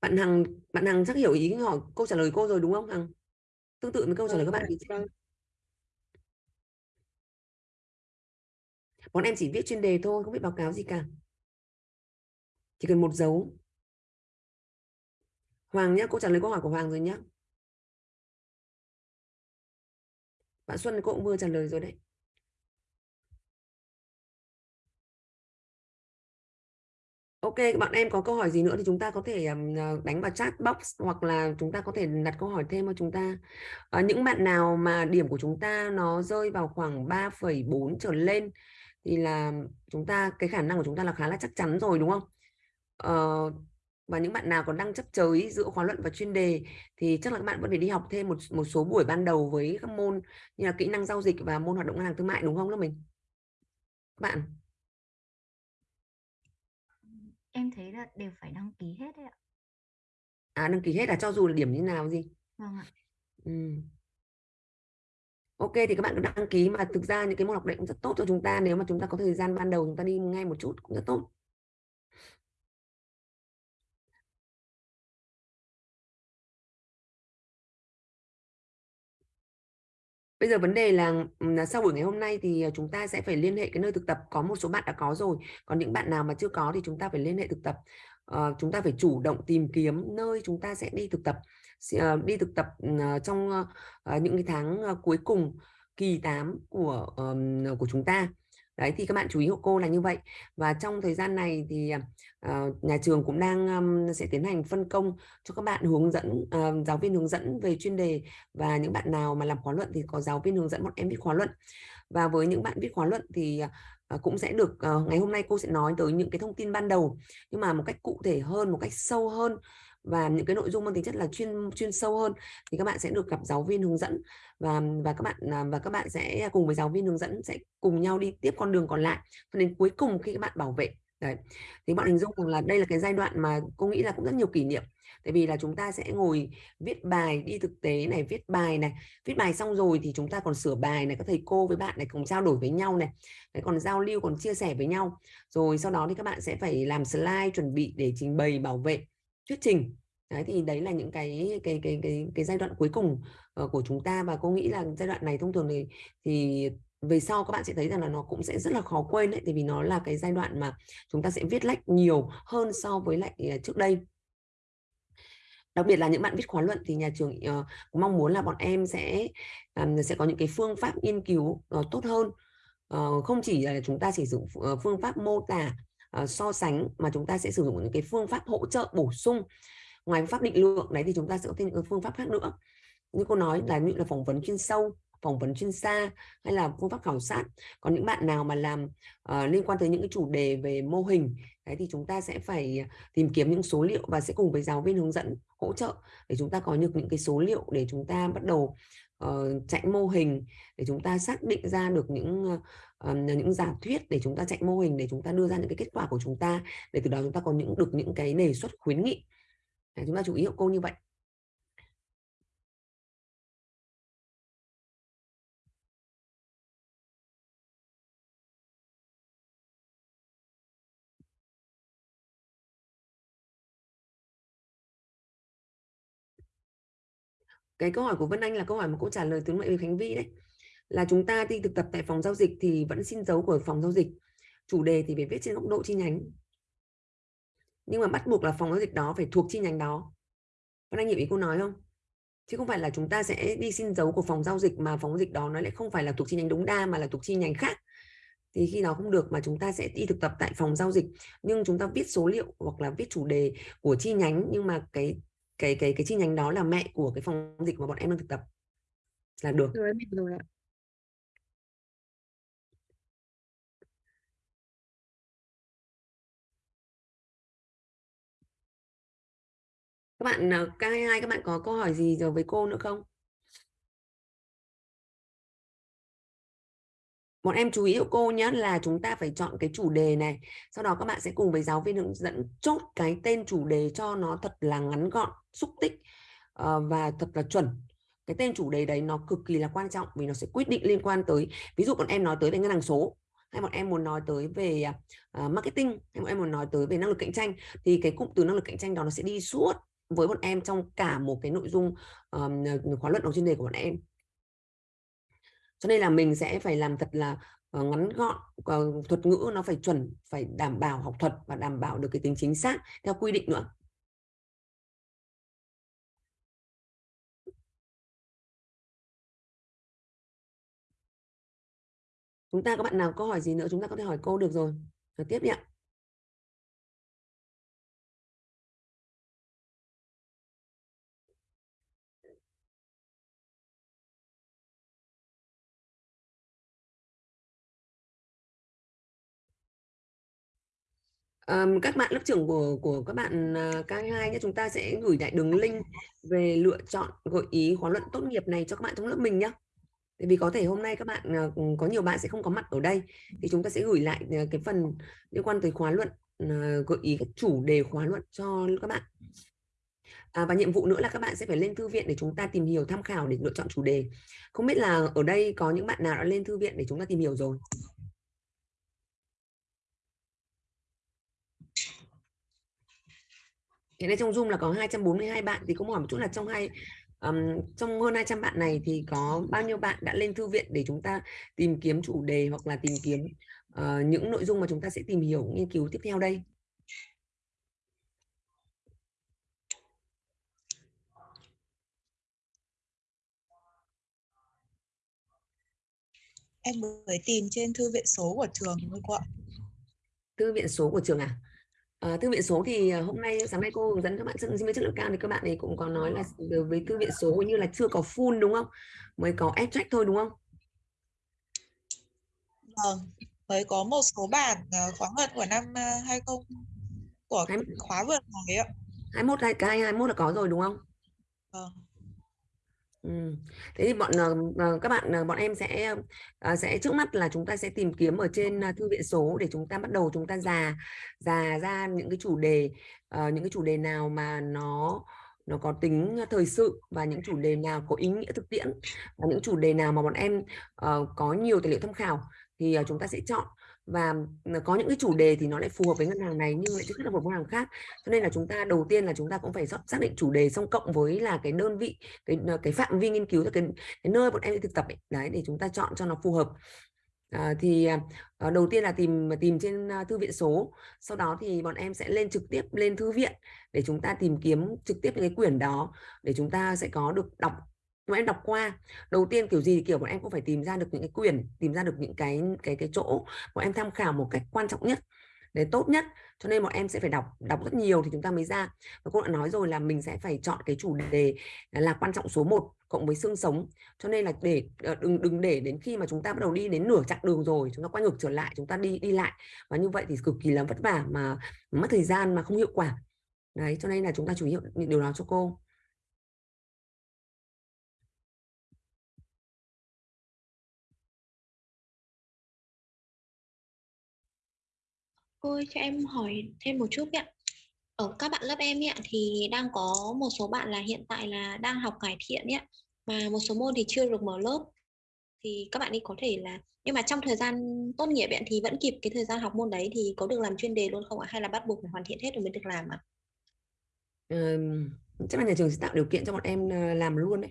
Bạn Hằng bạn Hằng chắc hiểu ý hỏi câu trả lời cô rồi đúng không Hằng? Tương tự với câu trả lời các bạn thì Vâng. bọn em chỉ viết chuyên đề thôi không biết báo cáo gì cả. Chỉ cần một dấu. Hoàng nhé cô trả lời câu hỏi của Hoàng rồi nhé bạn Xuân cô cũng vừa trả lời rồi đấy Ok, bạn em có câu hỏi gì nữa thì chúng ta có thể ờ, đánh vào chat box hoặc là chúng ta có thể đặt câu hỏi thêm cho chúng ta. À, những bạn nào mà điểm của chúng ta nó rơi vào khoảng 3,4 trở lên thì là chúng ta cái khả năng của chúng ta là khá là chắc chắn rồi đúng không? À, và những bạn nào còn đang chấp chới giữa khóa luận và chuyên đề thì chắc là các bạn vẫn phải đi học thêm một một số buổi ban đầu với các môn như là kỹ năng giao dịch và môn hoạt động ngân hàng thương mại đúng không lớp mình? Bạn Em thấy là đều phải đăng ký hết đấy ạ. à đăng ký hết là cho dù là điểm như nào gì? Vâng ạ. Ừ. Ok thì các bạn cứ đăng ký mà thực ra những cái môn học đấy cũng rất tốt cho chúng ta nếu mà chúng ta có thời gian ban đầu chúng ta đi ngay một chút cũng rất tốt. Bây giờ vấn đề là, là sau buổi ngày hôm nay thì, ờ, chúng ta sẽ phải liên hệ cái nơi thực tập. Có một số bạn đã có rồi, còn những bạn nào mà chưa có thì chúng ta phải liên hệ thực tập. Uh, chúng ta phải chủ động tìm kiếm nơi chúng ta sẽ đi thực tập. Uh, đi thực tập, uh, trong, uh, những cái tháng, uh, cuối cùng kỳ 8 của, ờm, của chúng ta. Đấy, thì các bạn chú ý hộ cô là như vậy. Và trong thời gian này thì, uh, nhà trường cũng đang, um, sẽ tiến hành phân công cho các bạn hướng dẫn, uh, giáo viên hướng dẫn về chuyên đề và những bạn nào mà làm khóa luận thì có giáo viên hướng dẫn bọn em viết khóa luận. Và với những bạn viết khóa luận thì, uh, cũng sẽ được uh, ngày hôm nay cô sẽ nói tới những cái thông tin ban đầu, nhưng mà một cách cụ thể hơn, một cách sâu hơn và những cái nội dung mang tính chất là chuyên chuyên sâu hơn thì các bạn sẽ được gặp giáo viên hướng dẫn và và các bạn à, và các bạn sẽ cùng với giáo viên hướng dẫn sẽ cùng nhau đi tiếp con đường còn lại cho đến cuối cùng khi các bạn bảo vệ. Đấy. Thì bạn hình dung rằng là đây là cái giai đoạn mà cô nghĩ là cũng rất nhiều kỷ niệm. Tại vì là chúng ta sẽ ngồi viết bài, đi thực tế này, viết bài này, viết bài xong rồi thì chúng ta còn sửa bài này, các thầy cô với bạn này cùng trao đổi với nhau này, đấy, còn giao lưu, còn chia sẻ với nhau. Rồi sau đó thì các bạn sẽ phải làm slide chuẩn bị để trình bày bảo vệ thuyết trình. Đấy thì đấy là những cái cái cái cái cái giai đoạn cuối cùng uh, của chúng ta. Và cô nghĩ là giai đoạn này thông thường thì thì về sau các bạn sẽ thấy rằng là nó cũng sẽ rất là khó quên đấy, tại vì nó là cái giai đoạn mà chúng ta sẽ viết lách nhiều hơn so với lại ờ, trước đây. Đặc biệt là những bạn viết khóa luận thì nhà trường uh, mong muốn là bọn em sẽ um, sẽ có những cái phương pháp nghiên cứu uh, tốt hơn. Uh, không chỉ là chúng ta chỉ sử dụng phương pháp mô tả uh, so sánh mà chúng ta sẽ sử dụng những cái phương pháp hỗ trợ bổ sung ngoài pháp định lượng đấy thì chúng ta sẽ có thêm những phương pháp khác nữa. Như cô nói là như là phỏng vấn chuyên sâu phỏng vấn chuyên gia hay là phương pháp khảo sát. Còn những bạn nào mà làm uh, liên quan tới những cái chủ đề về mô hình đấy thì chúng ta sẽ phải tìm kiếm những số liệu và sẽ cùng với giáo viên hướng dẫn hỗ trợ để chúng ta có được những cái số liệu để chúng ta bắt đầu uh, chạy mô hình để chúng ta xác định ra được những uh, những giả thuyết để chúng ta chạy mô hình để chúng ta đưa ra những cái kết quả của chúng ta để từ đó chúng ta có những được những cái đề xuất khuyến nghị. Để chúng ta chú ý hậu cô như vậy. Cái câu hỏi của Vân Anh là câu hỏi mà cô trả lời tướng mệnh với Khánh Vi đấy là chúng ta đi thực tập tại phòng giao dịch thì vẫn xin dấu của phòng giao dịch. Chủ đề thì phải viết trên góc độ chi nhánh. Nhưng mà bắt buộc là phòng giao dịch đó phải thuộc chi nhánh đó. Vân Anh hiểu ý cô nói không? Chứ không phải là chúng ta sẽ đi xin dấu của phòng giao dịch mà phòng giao dịch đó nó lại không phải là thuộc chi nhánh đúng đa mà là thuộc chi nhánh khác. Thì khi đó không được mà chúng ta sẽ đi thực tập tại phòng giao dịch. Nhưng chúng ta viết số liệu hoặc là viết chủ đề của chi nhánh, nhưng mà cái cái cái cái chi nhánh đó là mẹ của cái phòng dịch mà bọn em đang thực tập. Là được. Rồi rồi ạ. Các bạn ờ, K22 các bạn có câu hỏi gì rồi với cô nữa không? Bọn em chú ý của cô nhé là chúng ta phải chọn cái chủ đề này sau đó các bạn sẽ cùng với giáo viên hướng dẫn chốt cái tên chủ đề cho nó thật là ngắn gọn xúc tích ờ, và thật là chuẩn. Cái tên chủ đề đấy nó cực kỳ là quan trọng vì nó sẽ quyết định liên quan tới ví dụ bọn em nói tới về ngân hàng số hay bọn em muốn nói tới về uh, marketing hay bọn em muốn nói tới về năng lực cạnh tranh thì cái cụm từ năng lực cạnh tranh đó nó sẽ đi suốt với bọn em trong cả một cái nội dung um, khóa luận đầu chuyên đề của bọn em. Cho nên là mình sẽ phải làm thật là uh, ngắn gọn uh, thuật ngữ nó phải chuẩn phải đảm bảo học thuật và đảm bảo được cái tính chính xác theo quy định nữa. Chúng ta các bạn nào câu hỏi gì nữa chúng ta có thể hỏi cô được rồi. Rồi tiếp đi ạ. Um, các bạn lớp trưởng của của các bạn uh, K2 nhé chúng ta sẽ gửi lại đường link về lựa chọn gợi ý khóa luận tốt nghiệp này cho các bạn trong lớp mình nhé Tại vì có thể hôm nay các bạn uh, có nhiều bạn sẽ không có mặt ở đây thì chúng ta sẽ gửi lại uh, cái phần liên quan tới khóa luận uh, gợi ý các chủ đề khóa luận cho các bạn. À, và nhiệm vụ nữa là các bạn sẽ phải lên thư viện để chúng ta tìm hiểu tham khảo để lựa chọn chủ đề. Không biết là ở đây có những bạn nào đã lên thư viện để chúng ta tìm hiểu rồi hiện nay trong Zoom là có 242 bạn thì cũng hỏi một chút là trong hai Ừm, trong hơn 200 bạn này thì có bao nhiêu bạn đã lên thư viện để chúng ta tìm kiếm chủ đề hoặc là tìm kiếm ờ, những nội dung mà chúng ta sẽ tìm hiểu nghiên cứu tiếp theo đây Em mới tìm trên thư viện số của trường thôi cô ạ. thư viện số của trường à Ờ, thư viện số thì ờ, hôm nay sáng nay cô hướng dẫn các bạn sinh viên chất lượng cao thì các bạn ấy cũng có nói là với thư viện số như là chưa có full đúng không mới có abstract thôi đúng không Vâng, mới có một số bản ờ, khóa luận của năm ờ, 20 của khóa vừa rồi ạ. 21 hai cái 21 là có rồi đúng không Vâng. Ừ. Thế thì bọn ờ, ờ, các bạn ờ, bọn em sẽ sẽ trước mắt là chúng ta sẽ tìm kiếm ở trên thư viện số để chúng ta bắt đầu chúng ta già già ra những cái chủ đề những cái chủ đề nào mà nó nó có tính thời sự và những chủ đề nào có ý nghĩa thực tiễn và những chủ đề nào mà bọn em có nhiều tài liệu tham khảo thì chúng ta sẽ chọn và ừ, có những cái chủ đề thì nó lại phù hợp với ngân hàng này nhưng lại chưa thích hợp với ngân hàng khác. Cho nên là chúng ta đầu tiên là chúng ta cũng phải xác định chủ đề xong cộng với là cái đơn vị cái ờ, cái phạm vi nghiên cứu cái, cái nơi bọn em đi thực tập ấy. đấy để chúng ta chọn cho nó phù hợp. À, thì à, ờ, đầu tiên là tìm à, tìm trên à, thư viện số. Sau đó thì bọn em sẽ lên trực tiếp lên thư viện để chúng ta tìm kiếm trực tiếp những cái quyển đó để chúng ta sẽ có được đọc mà em đọc qua, đầu tiên kiểu gì thì, kiểu, bọn em cũng phải tìm ra được những cái quyền, tìm ra được những cái cái cái chỗ bọn em tham khảo một cách quan trọng nhất, để tốt nhất. Cho nên bọn em sẽ phải đọc đọc rất nhiều thì chúng ta mới ra. Và cô đã nói rồi là mình sẽ phải chọn cái chủ đề là quan trọng số 1 cộng với xương sống. Cho nên là để ờ, đừng đừng để đến khi mà chúng ta bắt đầu đi đến nửa chặng đường rồi, chúng ta quay ngược trở lại, chúng ta đi đi lại. Và như vậy thì cực kỳ là vất vả mà mất thời gian mà không hiệu quả. Đấy, cho nên là chúng ta chú ý điều đó cho cô. Thôi ơi, cho em hỏi thêm một chút ạ. Ở các bạn lớp em ạ thì đang có một số bạn là hiện tại là đang học cải thiện ạ mà một số môn thì chưa được mở lớp thì các bạn ấy có thể là nhưng mà trong thời gian tốt nghiệp ạ thì vẫn kịp cái thời gian học môn đấy thì có được làm chuyên đề luôn không ạ hay là bắt buộc phải hoàn thiện hết rồi mới được làm ạ? ừ, chắc là nhà trường sẽ tạo điều kiện cho bọn em ờ, làm luôn đấy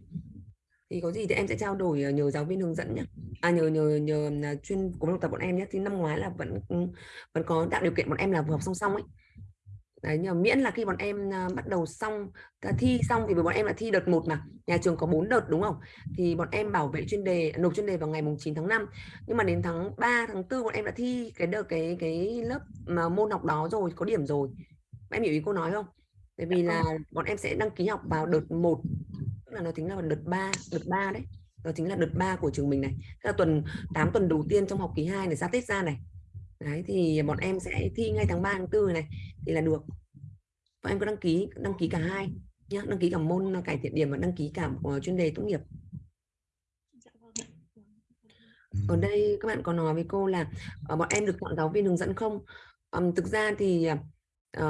thì có gì thì em sẽ trao đổi ờ, nhờ giáo viên hướng dẫn nhé à nhờ nhờ nhờ là chuyên của học tập bọn em nhé thì năm ngoái là vẫn vẫn có tạo điều kiện bọn em là vừa học song song ấy. Đấy nhờ miễn là khi bọn em à, bắt đầu xong à, thi xong thì bọn em là thi đợt 1 mà. Nhà trường có 4 đợt đúng không? Thì bọn em bảo vệ chuyên đề nộp chuyên đề vào ngày mùng 9 tháng 5 nhưng mà đến tháng 3 tháng 4 bọn em đã thi cái đợt cái cái lớp mà môn học đó rồi có điểm rồi. Em hiểu ý cô nói không? Tại vì là bọn em sẽ đăng ký học vào đợt 1 tức là nó tính là đợt 3 đợt 3 đấy. Đó chính là đợt 3 của trường mình này. Tức là tuần 8 tuần đầu tiên trong học kỳ 2 này ra Tết ra này. Đấy thì bọn em sẽ thi ngay tháng 3 tháng 4 này. Thì là được. Bọn em có đăng ký đăng ký cả hai nhá. Đăng ký cả môn cải thiện điểm và đăng ký cả một chuyên đề tốt nghiệp. Dạ vâng ở đây các bạn có nói với cô là uh, bọn em được chọn giáo viên hướng dẫn không? Um, thực ra thì uh,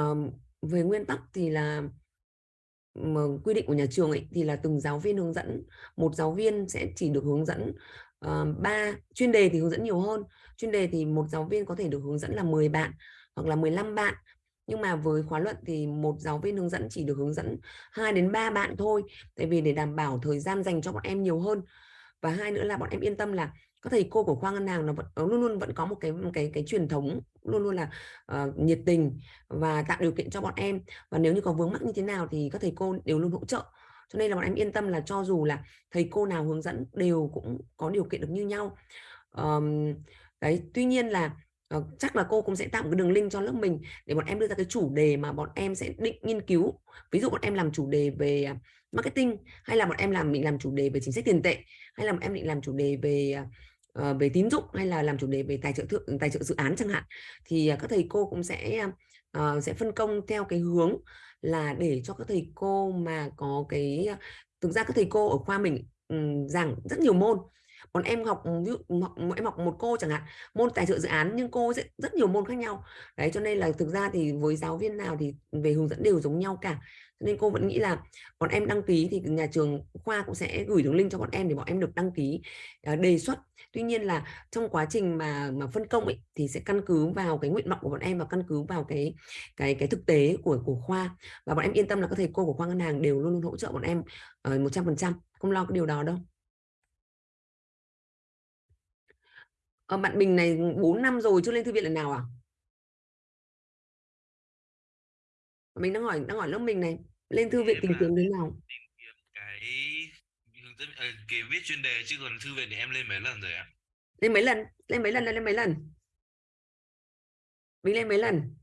về nguyên tắc thì là mà quy định của nhà trường ấy thì là từng giáo viên hướng dẫn một giáo viên sẽ chỉ được hướng dẫn uh, ba chuyên đề thì hướng dẫn nhiều hơn. Chuyên đề thì một giáo viên có thể được hướng dẫn là 10 bạn hoặc là 15 bạn. Nhưng mà với khóa luận thì một giáo viên hướng dẫn chỉ được hướng dẫn 2 đến 3 bạn thôi. Tại vì để đảm bảo thời gian dành cho bọn em nhiều hơn. Và hai nữa là bọn em yên tâm là các thầy cô của khoa ngân hàng nó vẫn luôn luôn vẫn có một cái một cái cái truyền thống luôn luôn là uh, nhiệt tình và tạo điều kiện cho bọn em. Và nếu như có vướng mắc như thế nào thì các thầy cô đều luôn hỗ trợ. Cho nên là bọn em yên tâm là cho dù là thầy cô nào hướng dẫn đều cũng có điều kiện được như nhau. Um, đấy tuy nhiên là uh, chắc là cô cũng sẽ tạo một cái đường link cho lớp mình để bọn em đưa ra cái chủ đề mà bọn em sẽ định nghiên cứu. Ví dụ bọn em làm chủ đề về à, marketing hay là bọn em làm định làm chủ đề về chính sách tiền tệ hay là bọn em định làm chủ đề về uh, Ờ, về tín dụng hay là làm chủ đề về tài trợ thượng tài trợ dự án chẳng hạn thì à, các thầy cô cũng sẽ uh, sẽ phân công theo cái hướng là để cho các thầy cô mà có cái à, thực ra các thầy cô ở khoa mình um, giảng rất nhiều môn. Còn em học ví dụ học em học một cô chẳng hạn môn tài trợ dự án nhưng cô sẽ rất nhiều môn khác nhau. Đấy cho nên là thực ra thì với giáo viên nào thì về hướng dẫn đều giống nhau cả nên cô vẫn nghĩ là bọn em đăng ký thì nhà trường khoa cũng sẽ gửi đường link cho bọn em để bọn em được đăng ký à, đề xuất. Tuy nhiên là trong quá trình mà mà phân công ấy, thì sẽ căn cứ vào cái nguyện vọng của bọn em và căn cứ vào cái cái cái thực tế của của khoa. Và bọn em yên tâm là các thầy cô của khoa ngân hàng đều luôn luôn hỗ trợ bọn em ờ, một trăm phần trăm. Không lo cái điều đó đâu. Ờ, bạn Bình này 4 năm rồi chưa lên thư viện lần nào à? Mình đang hỏi đang hỏi lớp mình này lên thư viện tìm kiếm thế nào? cái ờ, cái viết chuyên đề chứ còn thư viện thì em lên mấy lần rồi ạ? Lên mấy lần? Lên mấy lần lên mấy lần? Mình lên mấy lần?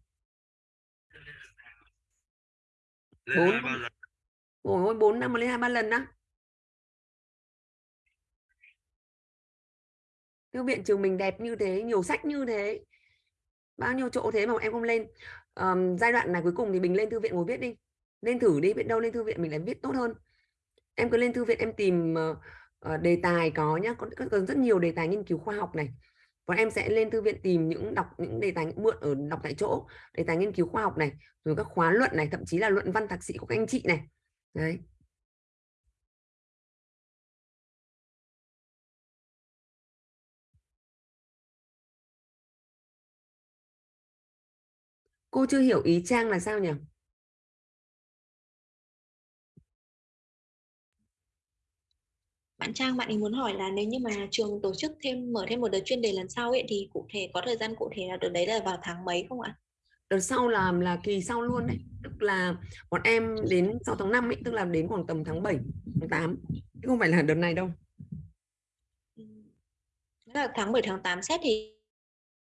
Bốn ôi bốn năm mà lên hai ba lần đó thư viện trường mình đẹp như thế nhiều sách như thế bao nhiêu chỗ thế mà em không lên um, giai đoạn này cuối cùng thì mình lên thư viện ngồi viết đi. Lên thử đi biết đâu lên thư viện mình lại viết tốt hơn. Em cứ lên thư viện em tìm uh, đề tài có nhá có, có rất nhiều đề tài nghiên cứu khoa học này. Còn em sẽ lên thư viện tìm những đọc những đề tài mượn ở đọc tại chỗ đề tài nghiên cứu khoa học này rồi các khóa luận này thậm chí là luận văn thạc sĩ của các anh chị này. Đấy. Cô chưa hiểu ý Trang là sao nhỉ bạn Trang bạn ấy muốn hỏi là nếu như mà trường tổ chức thêm mở thêm một đợt chuyên đề lần sau ấy thì cụ thể có thời gian cụ thể là đợt đấy là vào tháng mấy không ạ? Đợt sau là là kỳ sau luôn đấy, tức là bọn em đến sau tháng 5 ấy, tức là đến khoảng tầm tháng 7, tháng 8. Chứ không phải là đợt này đâu. là tháng 7 tháng 8 xét thì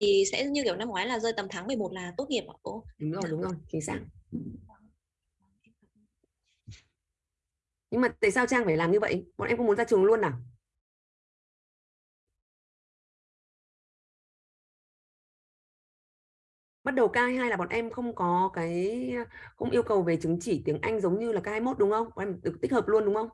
thì sẽ như kiểu năm ngoái là rơi tầm tháng 11 là tốt nghiệp ạ cô? Đúng rồi, đúng rồi, chính xác. nhưng mà tại sao Trang phải làm như vậy? Bọn em không muốn ra trường luôn à? Bắt đầu K22 là bọn em không có cái không yêu cầu về chứng chỉ tiếng Anh giống như là K21 đúng không? Bọn em được tích hợp luôn đúng không?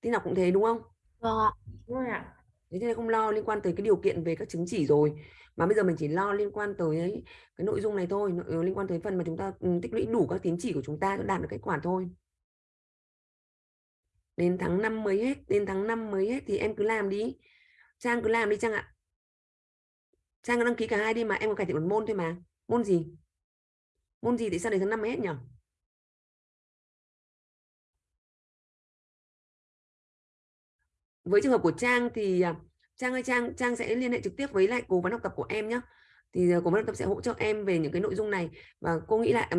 Tin học cũng thế đúng không? Vâng ạ. Vâng ạ thế nên không lo liên quan tới cái điều kiện về các chứng chỉ rồi. Mà bây giờ mình chỉ lo liên quan tới cái nội dung này thôi ờ, liên quan tới phần mà chúng ta ừ, tích lũy đủ các tín chỉ của chúng ta đạt được kết quả thôi. Đến tháng 5 mới hết, đến tháng 5 mới hết thì em cứ làm đi. Trang cứ làm đi Trang ạ. Trang cứ đăng ký cả hai đi mà, em có cải thiện một môn thôi mà. Môn gì? Môn gì thì sao đến tháng 5 mới hết nhỉ với trường hợp của Trang thì à, Trang ơi Trang Trang sẽ liên hệ trực tiếp với lại cố vấn học tập của em nhé thì à, cố vấn học tập sẽ hỗ trợ em về những cái nội dung này và cô nghĩ là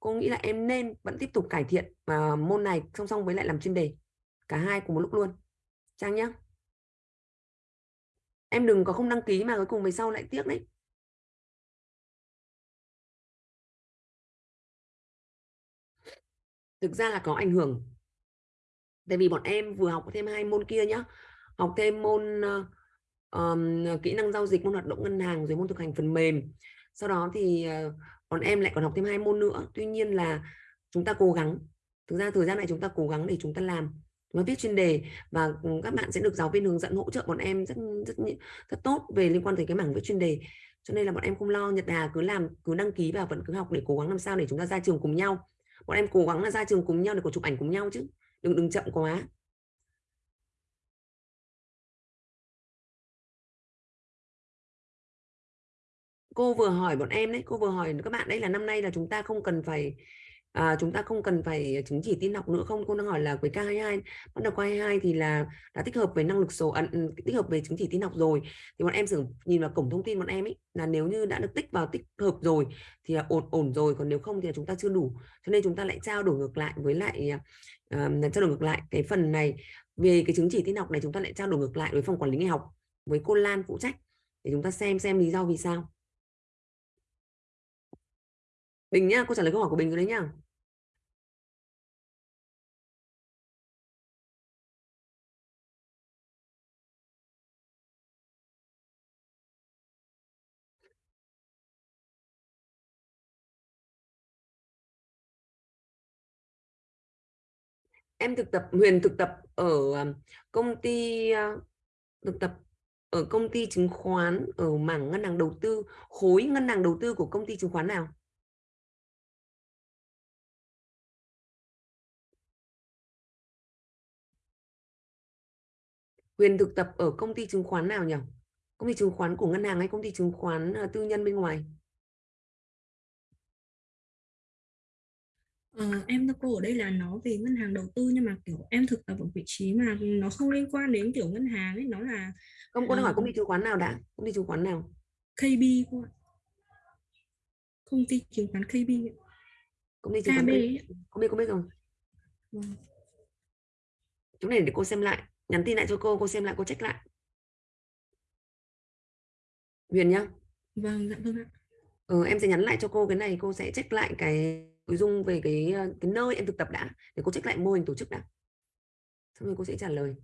cô nghĩ là em nên vẫn tiếp tục cải thiện uh, môn này song song với lại làm chuyên đề cả hai cùng một lúc luôn. Trang nhé em đừng có không đăng ký mà cuối cùng về sau lại tiếc đấy. Thực ra là có ảnh hưởng tại vì bọn em vừa học thêm hai môn kia nhá. Học thêm môn uh, um, kỹ năng giao dịch môn hoạt động ngân hàng rồi môn thực hành phần mềm. Sau đó thì uh, bọn em lại còn học thêm hai môn nữa. Tuy nhiên là chúng ta cố gắng. Thực ra thời gian này chúng ta cố gắng để chúng ta làm nó viết chuyên đề và ừ, các bạn sẽ được giáo viên hướng dẫn hỗ trợ bọn em rất rất rất tốt về liên quan tới cái mảng viết chuyên đề. Cho nên là bọn em không lo Nhật Hà cứ làm cứ đăng ký và vẫn cứ học để cố gắng làm sao để chúng ta ra trường cùng nhau. Bọn em cố gắng là ra trường cùng nhau để có chụp ảnh cùng nhau chứ đừng đừng chậm quá. Cô vừa hỏi bọn em đấy cô vừa hỏi các bạn đấy là năm nay là chúng ta không cần phải à, chúng ta không cần phải chứng chỉ tin học nữa không? Cô đang hỏi là với K22 bắt đầu K22 thì là đã tích hợp về năng lực số ẩn tích hợp về chứng chỉ tin học rồi. Thì bọn em sử nhìn vào cổng thông tin bọn em ấy là nếu như đã được tích vào tích hợp rồi thì là ổn ổn rồi còn nếu không thì là chúng ta chưa đủ. Cho nên chúng ta lại trao đổi ngược lại với lại à, uh, trao đổi ngược lại cái phần này về cái chứng chỉ tin học này chúng ta lại trao đổi ngược lại với phòng quản lý nghề học với cô Lan phụ trách để chúng ta xem xem lý do vì sao Bình nhá, cô trả lời câu hỏi của Bình rồi đấy nhá. Em thực tập, Huyền thực tập ở ờ, công ty ờ, thực tập ở công ty chứng khoán ở mảng ngân hàng đầu tư, khối ngân hàng đầu tư của công ty chứng khoán nào? Huyền thực tập ở công ty chứng khoán nào nhỉ? Công ty chứng khoán của ngân hàng hay công ty chứng khoán ờ, tư nhân bên ngoài? Ờ, em thưa cô ở đây là nó về ngân hàng đầu tư nhưng mà kiểu em thực tập ở vị trí mà nó không liên quan đến kiểu ngân hàng ấy nó là không cô đang hỏi ờ, công ty chứng khoán nào đã? Công ty chứng khoán nào? KB cô ạ. công ty chứng khoán KB ạ. công ty chứng khoán KB ấy không biết không biết rồi Vâng. chỗ này để cô xem lại nhắn tin lại cho cô cô xem lại cô check lại. Huyền nhá. Vâng dạ vâng ạ. Ừ, em sẽ nhắn lại cho cô cái này cô sẽ check lại cái nội dung về cái ờ, cái nơi em thực tập đã để cô check lại mô hình tổ chức đã. Xong rồi cô sẽ trả lời.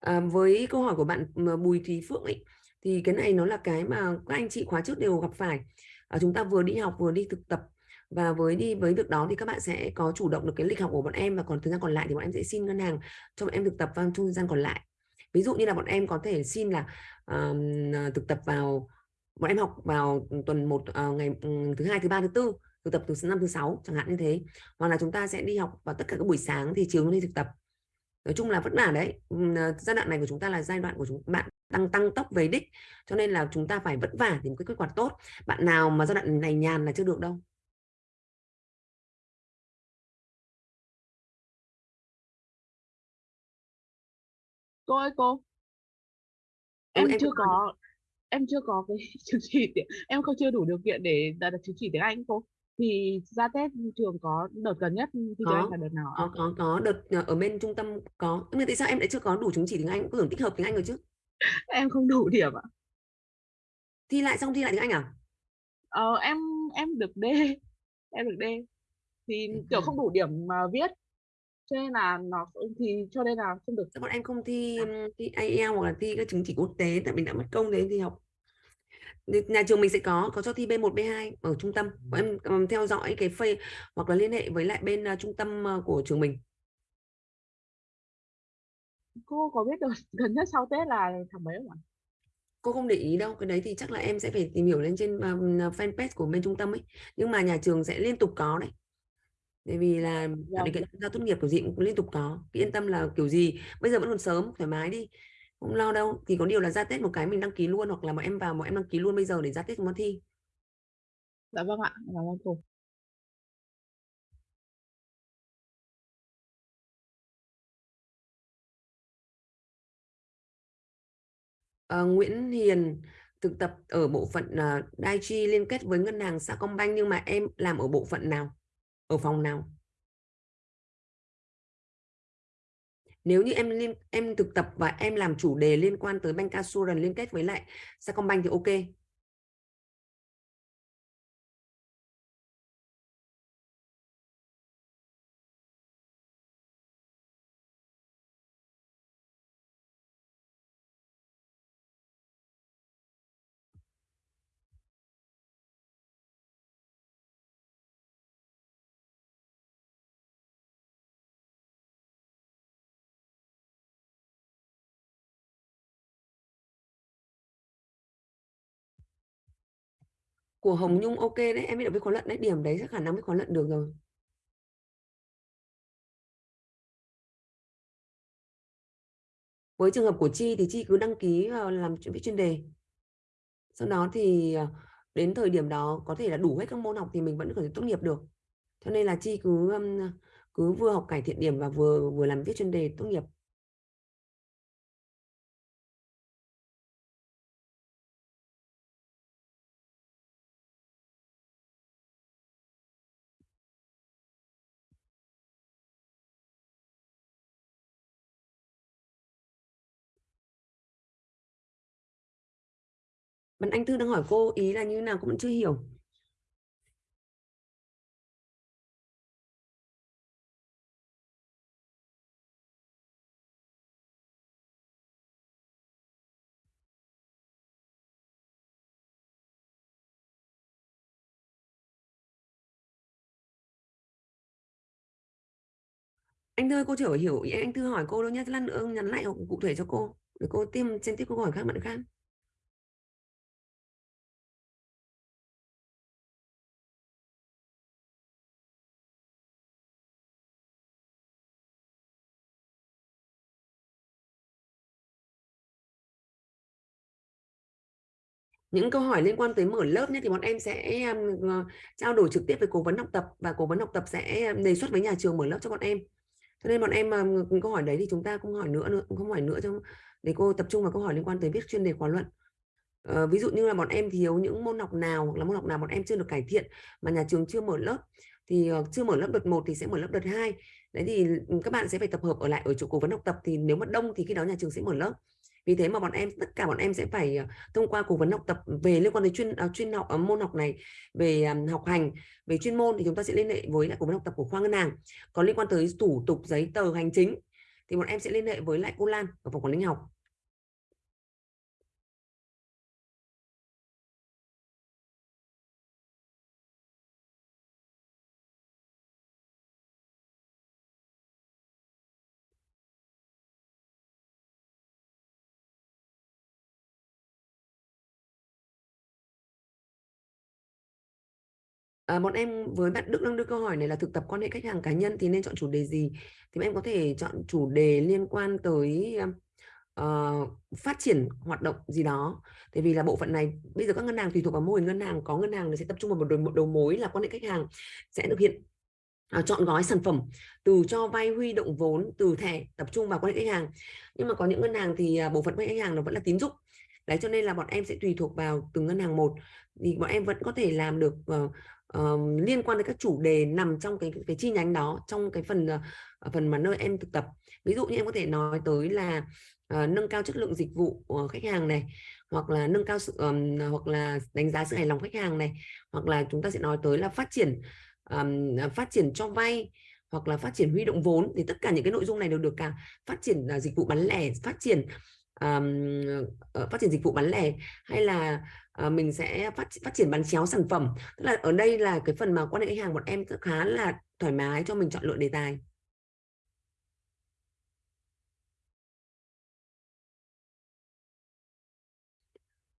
À, với câu hỏi của bạn ờ, Bùi Thúy Phượng ấy thì cái này nó là cái mà các anh chị khóa trước đều gặp phải. À, chúng ta vừa đi học vừa đi thực tập và với đi với việc đó thì các bạn sẽ có chủ động được cái lịch học của bọn em và còn thời gian còn lại thì bọn em sẽ xin ngân hàng cho bọn em thực tập vào trong thời gian còn lại. Ví dụ như là bọn em có thể xin là à, thực tập vào bọn em học vào tuần một uh, ngày um, thứ hai thứ ba thứ tư thực tập từ năm thứ sáu chẳng hạn như thế. Hoặc là chúng ta sẽ đi học vào tất cả các buổi sáng thì chiều đi thực tập. Nói chung là vất vả đấy. Ừ, ờ, giai đoạn này của chúng ta là giai đoạn của chúng bạn tăng tăng tốc về đích cho nên là chúng ta phải vất vả thì một cái kết quả tốt. Bạn nào mà giai đoạn này nhàn là chưa được đâu. Cô ơi cô. Em em chưa hỏi có em chưa có cái chứng chỉ tiếng em không chưa đủ điều kiện để đạt được chứng chỉ tiếng Anh cô. Thì ra Tết trường có đợt gần nhất Anh có là đợt nào có có có. Đợt à, ở bên trung tâm có. Nhưng tại sao em lại chưa có đủ chứng chỉ tiếng Anh? Có tưởng tích hợp tiếng Anh rồi chứ. Em không đủ điểm ạ. Thi lại xong thi lại tiếng Anh à? Ờ, em em được D. Em được D. Thì kiểu à? không đủ điểm mà viết cho nên là nó thì cho nên là không được bọn em không thi ừm, thi IELTS hoặc là thi các chứng chỉ quốc tế tại mình đã mất công đấy thì học. Nhà trường mình sẽ có có cho thi B1 B2 ở trung tâm. Bọn em ừm, theo dõi cái phê hoặc là liên hệ với lại bên à, trung tâm à, của trường mình. Cô có biết được gần nhất sau Tết là tháng mấy không ạ? Cô không để ý đâu cái đấy thì chắc là em sẽ phải tìm hiểu lên trên um, fanpage của bên trung tâm ấy. Nhưng mà nhà trường sẽ liên tục có đấy bởi vì là điều kiện ra tốt nghiệp kiểu gì cũng liên tục có Cứ yên tâm là kiểu gì bây giờ vẫn còn sớm thoải mái đi không lo đâu. Thì có điều là ra Tết một cái mình đăng ký luôn hoặc là bọn em vào bọn em đăng ký luôn bây giờ để ra Tết nó thi. Dạ vâng ạ dạ vâng cô. Ờ, Nguyễn Hiền thực tập ở bộ phận uh, Daichi liên kết với ngân hàng Sacombank nhưng mà em làm ở bộ phận nào ở phòng nào? Nếu như em liên, em thực tập và em làm chủ đề liên quan tới Bank Assurance liên kết với lại Sacombank thì ok. Của Hồng Nhung ok đấy, em biết được với khóa luận đấy, điểm đấy chắc khả năng với khóa luận được rồi. Với trường hợp của Chi thì Chi cứ đăng ký vào làm viết chuyên đề. Sau đó thì ờ, đến thời điểm đó có thể là đủ hết các môn học thì mình vẫn có thể tốt nghiệp được. Cho nên là Chi cứ cứ vừa học cải thiện điểm và vừa vừa làm viết chuyên đề tốt nghiệp. Bạn Anh Thư đang hỏi cô ý là như nào cũng chưa hiểu. anh thư, cô chưa hiểu ý anh thư hỏi cô đâu nhé lát nữa nhắn lại cụ thể cho cô, để cô tìm trên tiếp câu hỏi khác bạn khác những câu hỏi liên quan tới mở lớp nhé thì bọn em sẽ um, trao đổi trực tiếp với cố vấn học tập và cố vấn học tập sẽ đề xuất với nhà trường mở lớp cho bọn em. Cho nên bọn em um, câu hỏi đấy thì chúng ta không hỏi nữa nữa không hỏi nữa cho để cô tập trung vào câu hỏi liên quan tới viết chuyên đề khóa luận. Uh, ví dụ như là bọn em thiếu những môn học nào hoặc là môn học nào bọn em chưa được cải thiện mà nhà trường chưa mở lớp thì uh, chưa mở lớp đợt 1 thì sẽ mở lớp đợt 2 đấy thì các bạn sẽ phải tập hợp ở lại ở chỗ cố vấn học tập thì nếu mà đông thì khi đó nhà trường sẽ mở lớp vì thế mà bọn em tất cả bọn em sẽ phải ờ, thông qua cố vấn học tập về liên quan đến chuyên uh, chuyên học uh, môn học này về um, học hành về chuyên môn thì chúng ta sẽ liên hệ với lại cố vấn học tập của khoa ngân hàng. Còn liên quan tới thủ tục giấy tờ hành chính thì bọn em sẽ liên hệ với lại cô Lan ở phòng quản lý học. À, bọn em với bạn Đức đang đưa câu hỏi này là thực tập quan hệ khách hàng cá nhân thì nên chọn chủ đề gì? Thì em có thể chọn chủ đề liên quan tới uh, phát triển hoạt động gì đó. Tại vì là bộ phận này bây giờ các ngân hàng tùy thuộc vào mô hình ngân hàng có ngân hàng nó sẽ tập trung vào một đầu, một đầu mối là quan hệ khách hàng sẽ thực hiện uh, chọn gói sản phẩm từ cho vay huy động vốn từ thẻ tập trung vào quan hệ khách hàng. Nhưng mà có những ngân hàng thì uh, bộ phận quan hệ khách hàng nó vẫn là tín dụng. Đấy cho nên là bọn em sẽ tùy thuộc vào từng ngân hàng một thì bọn em vẫn có thể làm được uh, um, liên quan đến các chủ đề nằm trong cái cái chi nhánh đó trong cái phần uh, phần mà nơi em thực tập. Ví dụ như em có thể nói tới là uh, nâng cao chất lượng dịch vụ của khách hàng này hoặc là nâng cao sự um, hoặc là đánh giá sự hài lòng khách hàng này hoặc là chúng ta sẽ nói tới là phát triển um, phát triển cho vay hoặc là phát triển huy động vốn thì tất cả những cái nội dung này đều được cả phát triển uh, dịch vụ bán lẻ phát triển um, phát triển dịch vụ bán lẻ hay là Ờ, mình sẽ phát phát triển bán chéo sản phẩm. Tức là ở đây là cái phần mà quan hệ khách hàng bọn em khá là thoải mái cho mình chọn lựa đề tài.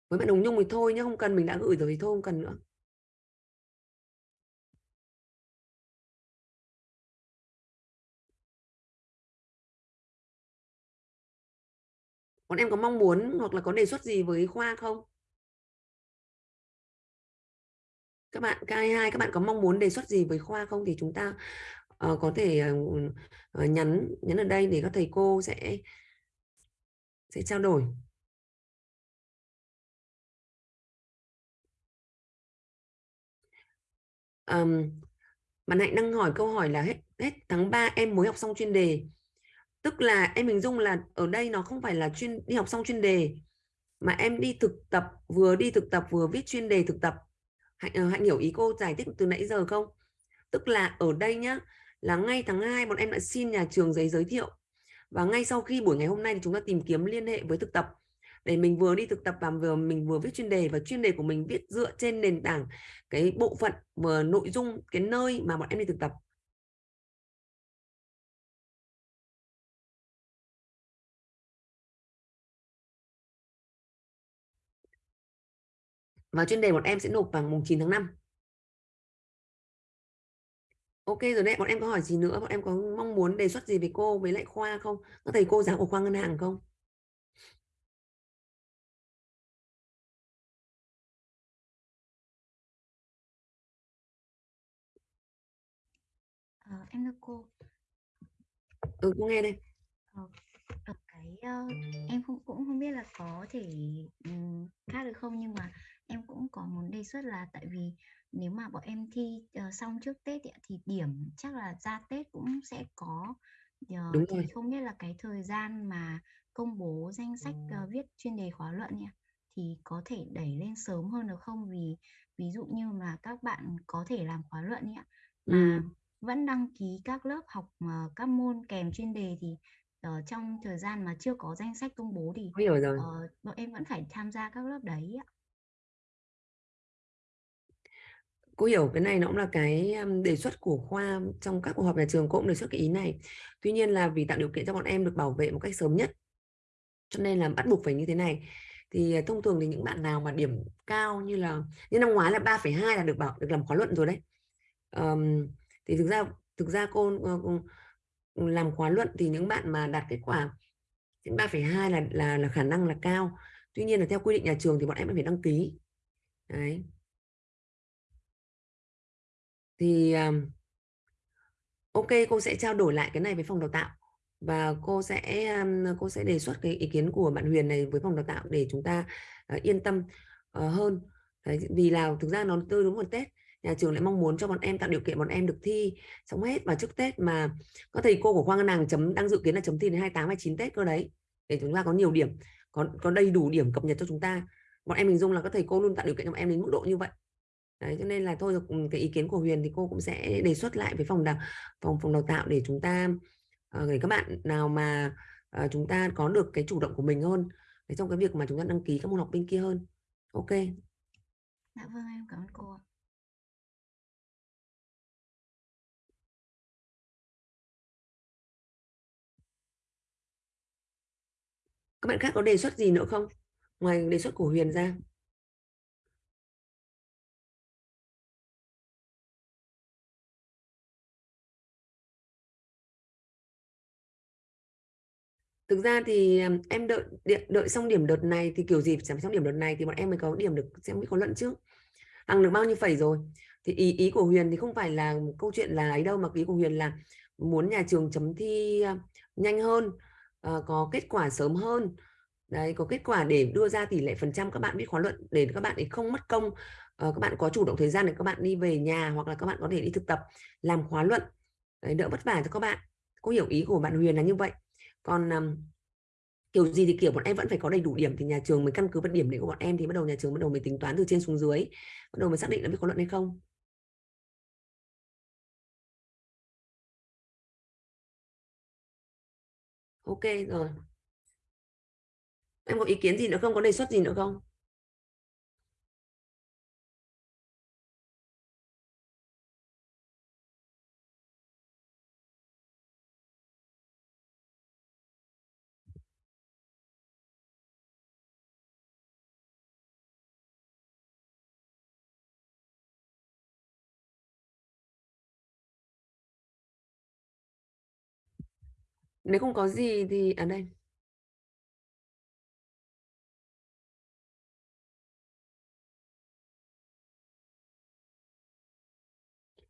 Với bạn Hồng Nhung thì thôi nhé không cần, mình đã gửi rồi thì thôi, không cần nữa. Bọn em có mong muốn hoặc là có đề xuất gì với khoa không? Các bạn K22 các bạn có mong muốn đề xuất gì với khoa không? Thì chúng ta uh, có thể uh, nhắn nhắn ở đây để các thầy cô sẽ sẽ trao đổi. Um, bạn Hạnh đang hỏi câu hỏi là hết hết tháng 3 em mới học xong chuyên đề. Tức là em hình dung là ở đây nó không phải là chuyên đi học xong chuyên đề mà em đi thực tập vừa đi thực tập vừa viết chuyên đề thực tập hạnh, ờ, hạnh hiểu ý cô giải thích từ nãy giờ không? Tức là ở đây nhá là ngay tháng 2 bọn em đã xin nhà trường giấy giới thiệu. Và ngay sau khi buổi ngày hôm nay thì chúng ta tìm kiếm liên hệ với thực tập. Để mình vừa đi thực tập và vừa mình vừa viết chuyên đề và chuyên đề của mình viết dựa trên nền tảng cái bộ phận và nội dung cái nơi mà bọn em đi thực tập. Và chuyên đề bọn em sẽ nộp vào mùng 9 tháng 5 Ok rồi đấy, bọn em có hỏi gì nữa? Bọn em có mong muốn đề xuất gì với cô với lại khoa không? Các thầy cô giáo của khoa ngân hàng không? Ờ, em thưa cô. Ừ, cô nghe đây. Ờ, cái uh, em không cũng không biết là có thể um, khác được không nhưng mà em cũng có muốn đề xuất là tại vì nếu mà bọn em thi uh, xong trước Tết thì điểm chắc là ra Tết cũng sẽ có uh, Đúng thì rồi. không biết là cái thời gian mà công bố danh sách uh, viết chuyên đề khóa luận nhỉ thì có thể đẩy lên sớm hơn được không vì ví dụ như mà các bạn có thể làm khóa luận nhỉ mà Ừ. vẫn đăng ký các lớp học mà các môn kèm chuyên đề thì ở trong thời gian mà chưa có danh sách công bố thì rồi. uh, bọn em vẫn phải tham gia các lớp đấy ạ. Cô hiểu cái này nó cũng là cái đề xuất của khoa trong các cuộc họp nhà trường cô cũng đề xuất cái ý này. Tuy nhiên là vì tạo điều kiện cho bọn em được bảo vệ một cách sớm nhất cho nên là bắt buộc phải như thế này. Thì à, thông thường thì những bạn nào mà điểm cao như là như năm ngoái là 3,2 là được bảo được làm khóa luận rồi đấy. Um, thì thực ra thực ra cô, ờ, cô làm khóa luận thì những bạn mà đạt kết quả 3,2 là là là khả năng là cao. Tuy nhiên là theo quy định nhà trường thì bọn em phải đăng ký. Đấy thì um, ok cô sẽ trao đổi lại cái này với phòng đào tạo và cô sẽ um, cô sẽ đề xuất cái ý kiến của bạn Huyền này với phòng đào tạo để chúng ta uh, yên tâm uh, hơn. Đấy, vì là thực ra nó tư đúng một Tết nhà trường lại mong muốn cho bọn em tạo điều kiện bọn em được thi xong hết. Và trước Tết mà có thầy cô của khoa ngân hàng chấm đang dự kiến là chấm thi đến 28 29 Tết cơ đấy để chúng ta có nhiều điểm có có đầy đủ điểm cập nhật cho chúng ta. Bọn em hình dung là các thầy cô luôn tạo điều kiện cho bọn em đến mức độ như vậy đấy cho nên là thôi cái ý kiến của Huyền thì cô cũng sẽ đề xuất lại với phòng đào phòng phòng đào tạo để chúng ta uh, để các bạn nào mà uh, chúng ta có được cái chủ động của mình hơn để trong cái việc mà chúng ta đăng ký các môn học bên kia hơn. Ok. Dạ vâng em cảm ơn cô các bạn khác có đề xuất gì nữa không? Ngoài đề xuất của Huyền ra thực ra thì à, em đợi đợi xong điểm đợt này thì kiểu gì phải xong điểm đợt này thì bọn em mới có điểm được xem mới có luận trước. Hằng được bao nhiêu phẩy rồi? Thì ý ý của Huyền thì không phải là câu chuyện là ấy đâu mà ý của Huyền là muốn nhà trường chấm thi à, nhanh hơn à, có kết quả sớm hơn. Đấy có kết quả để đưa ra tỷ lệ phần trăm các bạn biết khóa luận để các bạn ấy không mất công ờ, các bạn có chủ động thời gian để các bạn đi về nhà hoặc là các bạn có thể đi thực tập làm khóa luận. Đấy, đỡ vất vả cho các bạn. Có hiểu ý của bạn Huyền là như vậy còn um, kiểu gì thì kiểu bọn em vẫn phải có đầy đủ điểm thì nhà trường mới căn cứ vào điểm đấy của bọn em thì bắt đầu nhà trường bắt đầu mới tính toán từ trên xuống dưới bắt đầu mới xác định là biết có luận hay không. Ok rồi. Em có ý kiến gì nữa không? Có đề xuất gì nữa không? Nếu không có gì thì ở à đây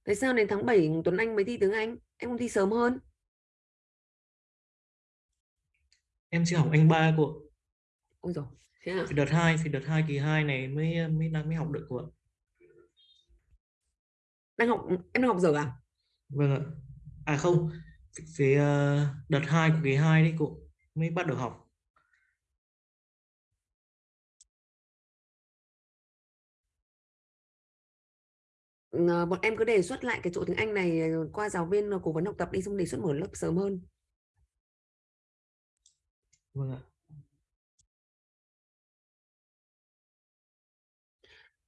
Tại sao đến tháng 7 Tuấn Anh mới thi tiếng Anh? Em không thi sớm hơn? Em chỉ học anh ba cô. Ôi rồi. Thế à? Thì đợt 2 thì đợt 2 kỳ 2 này mới mới đang mới học được cô ạ. Đang học em đang học giờ à? Vâng ạ. À không, phía ờ, đợt 2 của kỳ 2 đấy cô mới bắt đầu học. Ờ, bọn em cứ đề xuất lại cái chỗ tiếng Anh này ờ, qua giáo viên cố vấn học tập đi xong đề xuất mở lớp sớm hơn. Vâng ạ.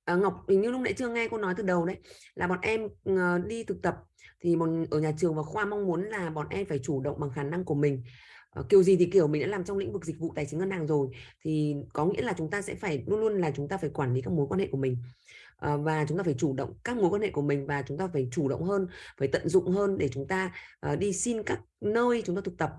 À, Ngọc hình như lúc nãy chưa nghe cô nói từ đầu đấy là bọn em đi thực tập thì một, ở nhà trường và khoa mong muốn là bọn em phải chủ động bằng khả năng của mình. Ờ, kiểu gì thì kiểu mình đã làm trong lĩnh vực dịch vụ tài chính ngân hàng rồi thì có nghĩa là chúng ta sẽ phải luôn luôn là chúng ta phải quản lý các mối quan hệ của mình. Ờ, và chúng ta phải chủ động các mối quan hệ của mình và chúng ta phải chủ động hơn phải tận dụng hơn để chúng ta ờ, đi xin các nơi chúng ta thực tập.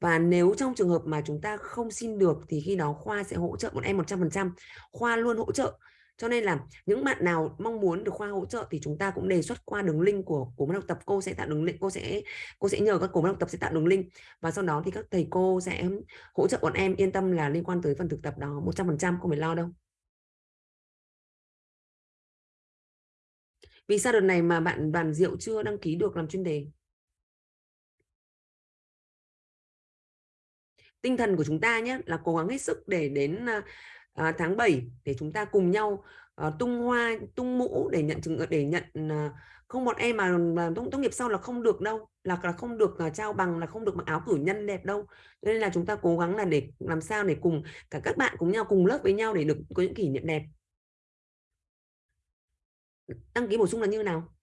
Và nếu trong trường hợp mà chúng ta không xin được thì khi đó khoa sẽ hỗ trợ bọn em 100% khoa luôn hỗ trợ cho nên là những bạn nào mong muốn được khoa hỗ trợ thì chúng ta cũng đề xuất qua đường link của của ban học tập. Cô sẽ tạo đường link, cô sẽ cô sẽ nhờ các cổ ban học tập sẽ tạo đường link. Và sau đó thì các thầy cô sẽ hỗ trợ bọn em yên tâm là liên quan tới phần thực tập đó 100% không phải lo đâu. Vì sao đợt này mà bạn đoàn diệu chưa đăng ký được làm chuyên đề? Tinh thần của chúng ta nhé, là cố gắng hết sức để đến à, à, tháng 7 để chúng ta cùng nhau à, tung hoa tung mũ để nhận chứng để nhận à, không bọn em mà, mà tốt, tốt nghiệp sau là không được đâu là là không được uh, trao bằng là không được mặc áo cử nhân đẹp đâu. Cho nên là chúng ta cố gắng là để làm sao để cùng cả các bạn cùng nhau cùng lớp với nhau để được có những kỷ niệm đẹp. Đăng ký bổ sung là như nào?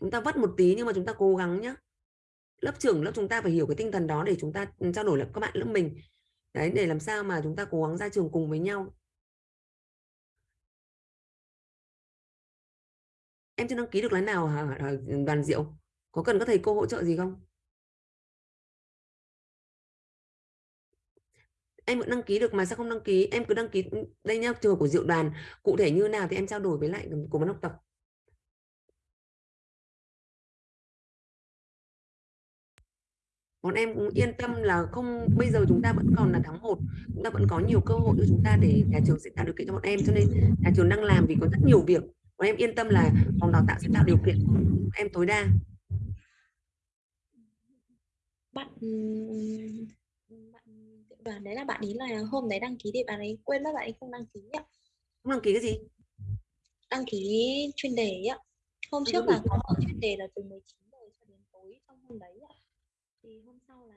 Chúng ta vất một tí nhưng mà chúng ta cố gắng nhé lớp trưởng lớp chúng ta phải hiểu cái tinh thần đó để chúng ta ừ, trao đổi lại các bạn lớp mình đấy để làm sao mà chúng ta cố gắng ra trường cùng với nhau. Em chưa đăng ký được lái nào hả hả, đoàn diệu? Có cần các thầy cô hỗ trợ gì không? Em vẫn đăng ký được mà sao không đăng ký? Em cứ đăng ký đây nhá trường của diệu đoàn cụ thể như nào thì em trao đổi với lại cố vấn học tập. Bọn em cũng yên tâm là không bây giờ chúng ta vẫn còn là tháng 1 chúng ta vẫn có nhiều cơ hội cho chúng ta để nhà trường sẽ tạo điều kiện cho bọn em. Cho nên nhà trường đang làm vì có rất nhiều việc. Bọn em yên tâm là phòng đào tạo sẽ tạo điều kiện em tối đa. Bạn bạn đoàn đấy là bạn ý là hôm đấy đăng ký thì bạn ấy quên mất bạn ấy không đăng ký ạ. Không đăng ký cái gì? Đăng ký chuyên đề ạ. Hôm trước là có chuyên đề là từ 19 giờ cho đến tối trong hôm đấy ạ thì hôm sau là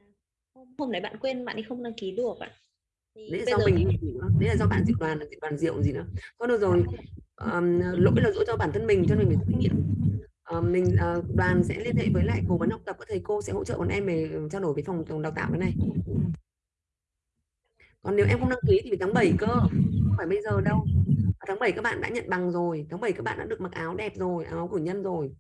hôm hôm đấy bạn quên bạn ấy không đăng ký được ạ. Thì đấy là do giờ mình đấy là do bạn diệu đoàn diệu đoàn diệu gì nữa. Thôi được rồi um, lỗi là lỗi cho bản thân mình cho nên mình phải trách nhiệm um, mình uh, đoàn sẽ liên hệ với lại cố vấn học tập các thầy cô sẽ hỗ trợ bọn em về trao đổi với phòng phòng đào tạo cái này. Còn nếu em không đăng ký thì phải tháng 7 cơ không phải bây giờ đâu. Tháng 7 các bạn đã nhận bằng rồi tháng 7 các bạn đã được mặc áo đẹp rồi áo của nhân rồi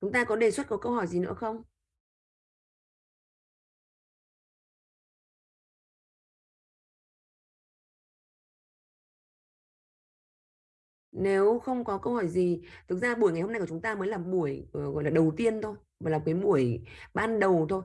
chúng ta có đề xuất có câu hỏi gì nữa không? Nếu không có câu hỏi gì thực ra buổi ngày hôm nay của chúng ta mới là buổi uh, gọi là đầu tiên thôi và là cái buổi ban đầu thôi.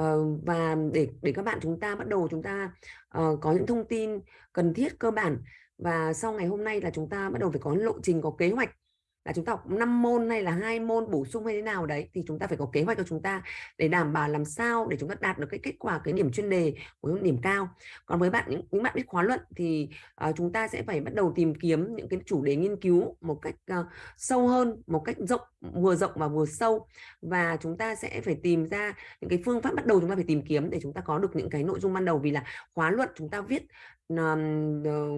Uh, và để để các bạn chúng ta bắt đầu chúng ta uh, có những thông tin cần thiết cơ bản. Và sau ngày hôm nay là chúng ta bắt đầu phải có lộ trình có kế hoạch là chúng ta học 5 môn hay là hai môn bổ sung hay thế nào đấy thì chúng ta phải có kế hoạch cho chúng ta để đảm bảo làm sao để chúng ta đạt được cái kết quả cái điểm chuyên đề của những điểm cao. Còn với bạn những, những bạn biết khóa luận thì uh, chúng ta sẽ phải bắt đầu tìm kiếm những cái chủ đề nghiên cứu một cách uh, sâu hơn một cách rộng vừa rộng và vừa sâu và chúng ta sẽ phải tìm ra những cái phương pháp bắt đầu chúng ta phải tìm kiếm để chúng ta có được những cái nội dung ban đầu vì là khóa luận chúng ta viết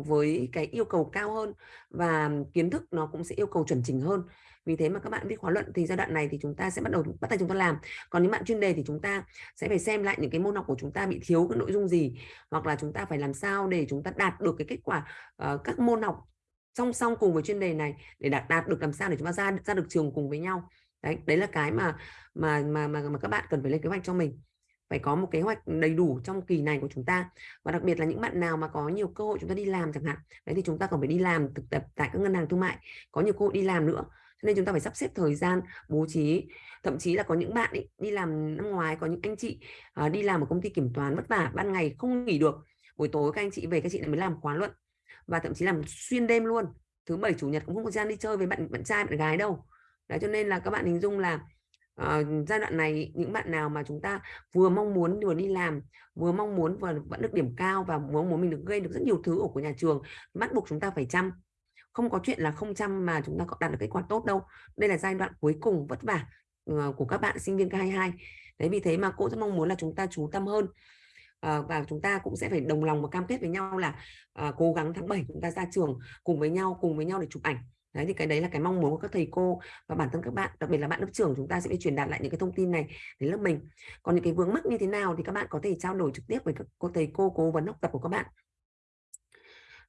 với cái yêu cầu cao hơn và kiến thức nó cũng sẽ yêu cầu chuẩn chỉnh hơn vì thế mà các bạn viết khóa luận thì giai đoạn này thì chúng ta sẽ bắt đầu bắt tay chúng ta làm còn những bạn chuyên đề thì chúng ta sẽ phải xem lại những cái môn học của chúng ta bị thiếu cái nội dung gì hoặc là chúng ta phải làm sao để chúng ta đạt được cái kết quả uh, các môn học song song cùng với chuyên đề này để đạt đạt được làm sao để chúng ta ra ra được trường cùng với nhau. Đấy đấy là cái mà mà mà mà, mà các bạn cần phải lên kế hoạch cho mình. Phải có một kế hoạch đầy đủ trong kỳ này của chúng ta. Và đặc biệt là những bạn nào mà có nhiều cơ hội chúng ta đi làm chẳng hạn đấy thì chúng ta còn phải đi làm thực tập tại các ngân hàng thương mại có nhiều cơ hội đi làm nữa. Cho nên chúng ta phải sắp xếp thời gian bố trí thậm chí là có những bạn ấy, đi làm năm ngoái có những anh chị uh, đi làm ở công ty kiểm toán vất vả ban ngày không nghỉ được. Buổi tối các anh chị về các chị lại mới làm khóa luận và thậm chí làm xuyên đêm luôn. Thứ bảy chủ nhật cũng không có gian đi chơi với bạn bạn trai bạn gái đâu. Đấy cho nên là các bạn hình dung là uh, giai đoạn này những bạn nào mà chúng ta vừa mong muốn vừa đi làm vừa mong muốn vừa vẫn được điểm cao và mong muốn mình được gây được rất nhiều thứ ở của nhà trường bắt buộc chúng ta phải chăm. Không có chuyện là không chăm mà chúng ta có đạt được kết quả tốt đâu. Đây là giai đoạn cuối cùng vất vả uh, của các bạn sinh viên K22 đấy vì thế mà cô rất mong muốn là chúng ta chú tâm hơn. Ờ, và chúng ta cũng sẽ phải đồng lòng và cam kết với nhau là uh, cố gắng tháng 7 chúng ta ra trường cùng với nhau cùng với nhau để chụp ảnh. Đấy thì cái đấy là cái mong muốn của các thầy cô và bản thân các bạn đặc biệt là bạn lớp trưởng chúng ta sẽ phải truyền đạt lại những cái thông tin này đến lớp mình. Còn những cái vướng mắc như thế nào thì các bạn có thể trao đổi trực tiếp với các cô thầy cô cố vấn học tập của các bạn.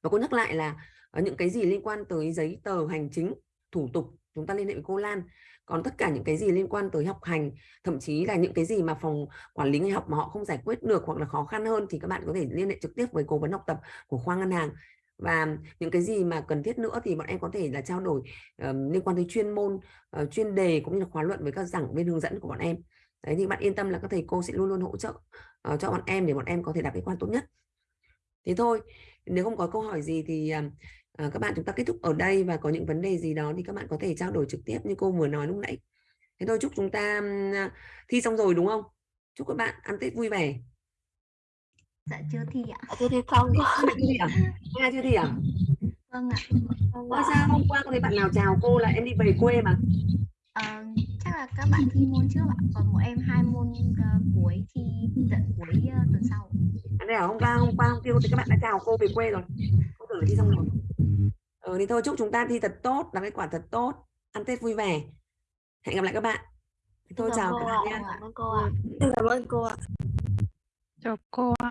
Và cô nhắc lại là ờ, những cái gì liên quan tới giấy tờ hành chính thủ tục chúng ta liên hệ với cô Lan. Còn tất cả những cái gì liên quan tới học hành thậm chí là những cái gì mà phòng quản lý người học mà họ không giải quyết được hoặc là khó khăn hơn thì các bạn có thể liên hệ trực tiếp với cố vấn học tập của khoa ngân hàng. Và những cái gì mà cần thiết nữa thì bọn em có thể là trao đổi uh, liên quan tới chuyên môn uh, chuyên đề cũng như là khóa luận với các giảng viên hướng dẫn của bọn em. Đấy thì bạn yên tâm là các thầy cô sẽ luôn luôn hỗ trợ uh, cho bọn em để bọn em có thể đạt kết quả tốt nhất. Thế thôi nếu không có câu hỏi gì thì uh, các bạn chúng ta kết thúc ở đây và có những vấn đề gì đó thì các bạn có thể trao đổi trực tiếp như cô vừa nói lúc nãy. Thế thôi chúc chúng ta uh, thi xong rồi đúng không? Chúc các bạn ăn tết vui vẻ. Dạ chưa thi ạ. Chưa thi xong chưa thi à? Nghe chưa thi à? Vâng ạ. Ủa sao hôm qua có thấy bạn nào chào cô là em đi về quê mà? Ờ, chắc là các bạn thi môn trước ạ. Còn bọn em hai môn ờ, cuối thi tận cuối ờ, tuần sau. À, đây là hôm qua hôm qua hôm kia thì các bạn đã chào cô về quê rồi là thi xong rồi ừ, thì thôi chúc chúng ta thi thật tốt đạt kết quả thật tốt ăn tết vui vẻ hẹn gặp lại các bạn thôi chào các ạ. bạn nha Cảm ơn cô ạ. Cảm ơn cô ạ. Chào cô ạ.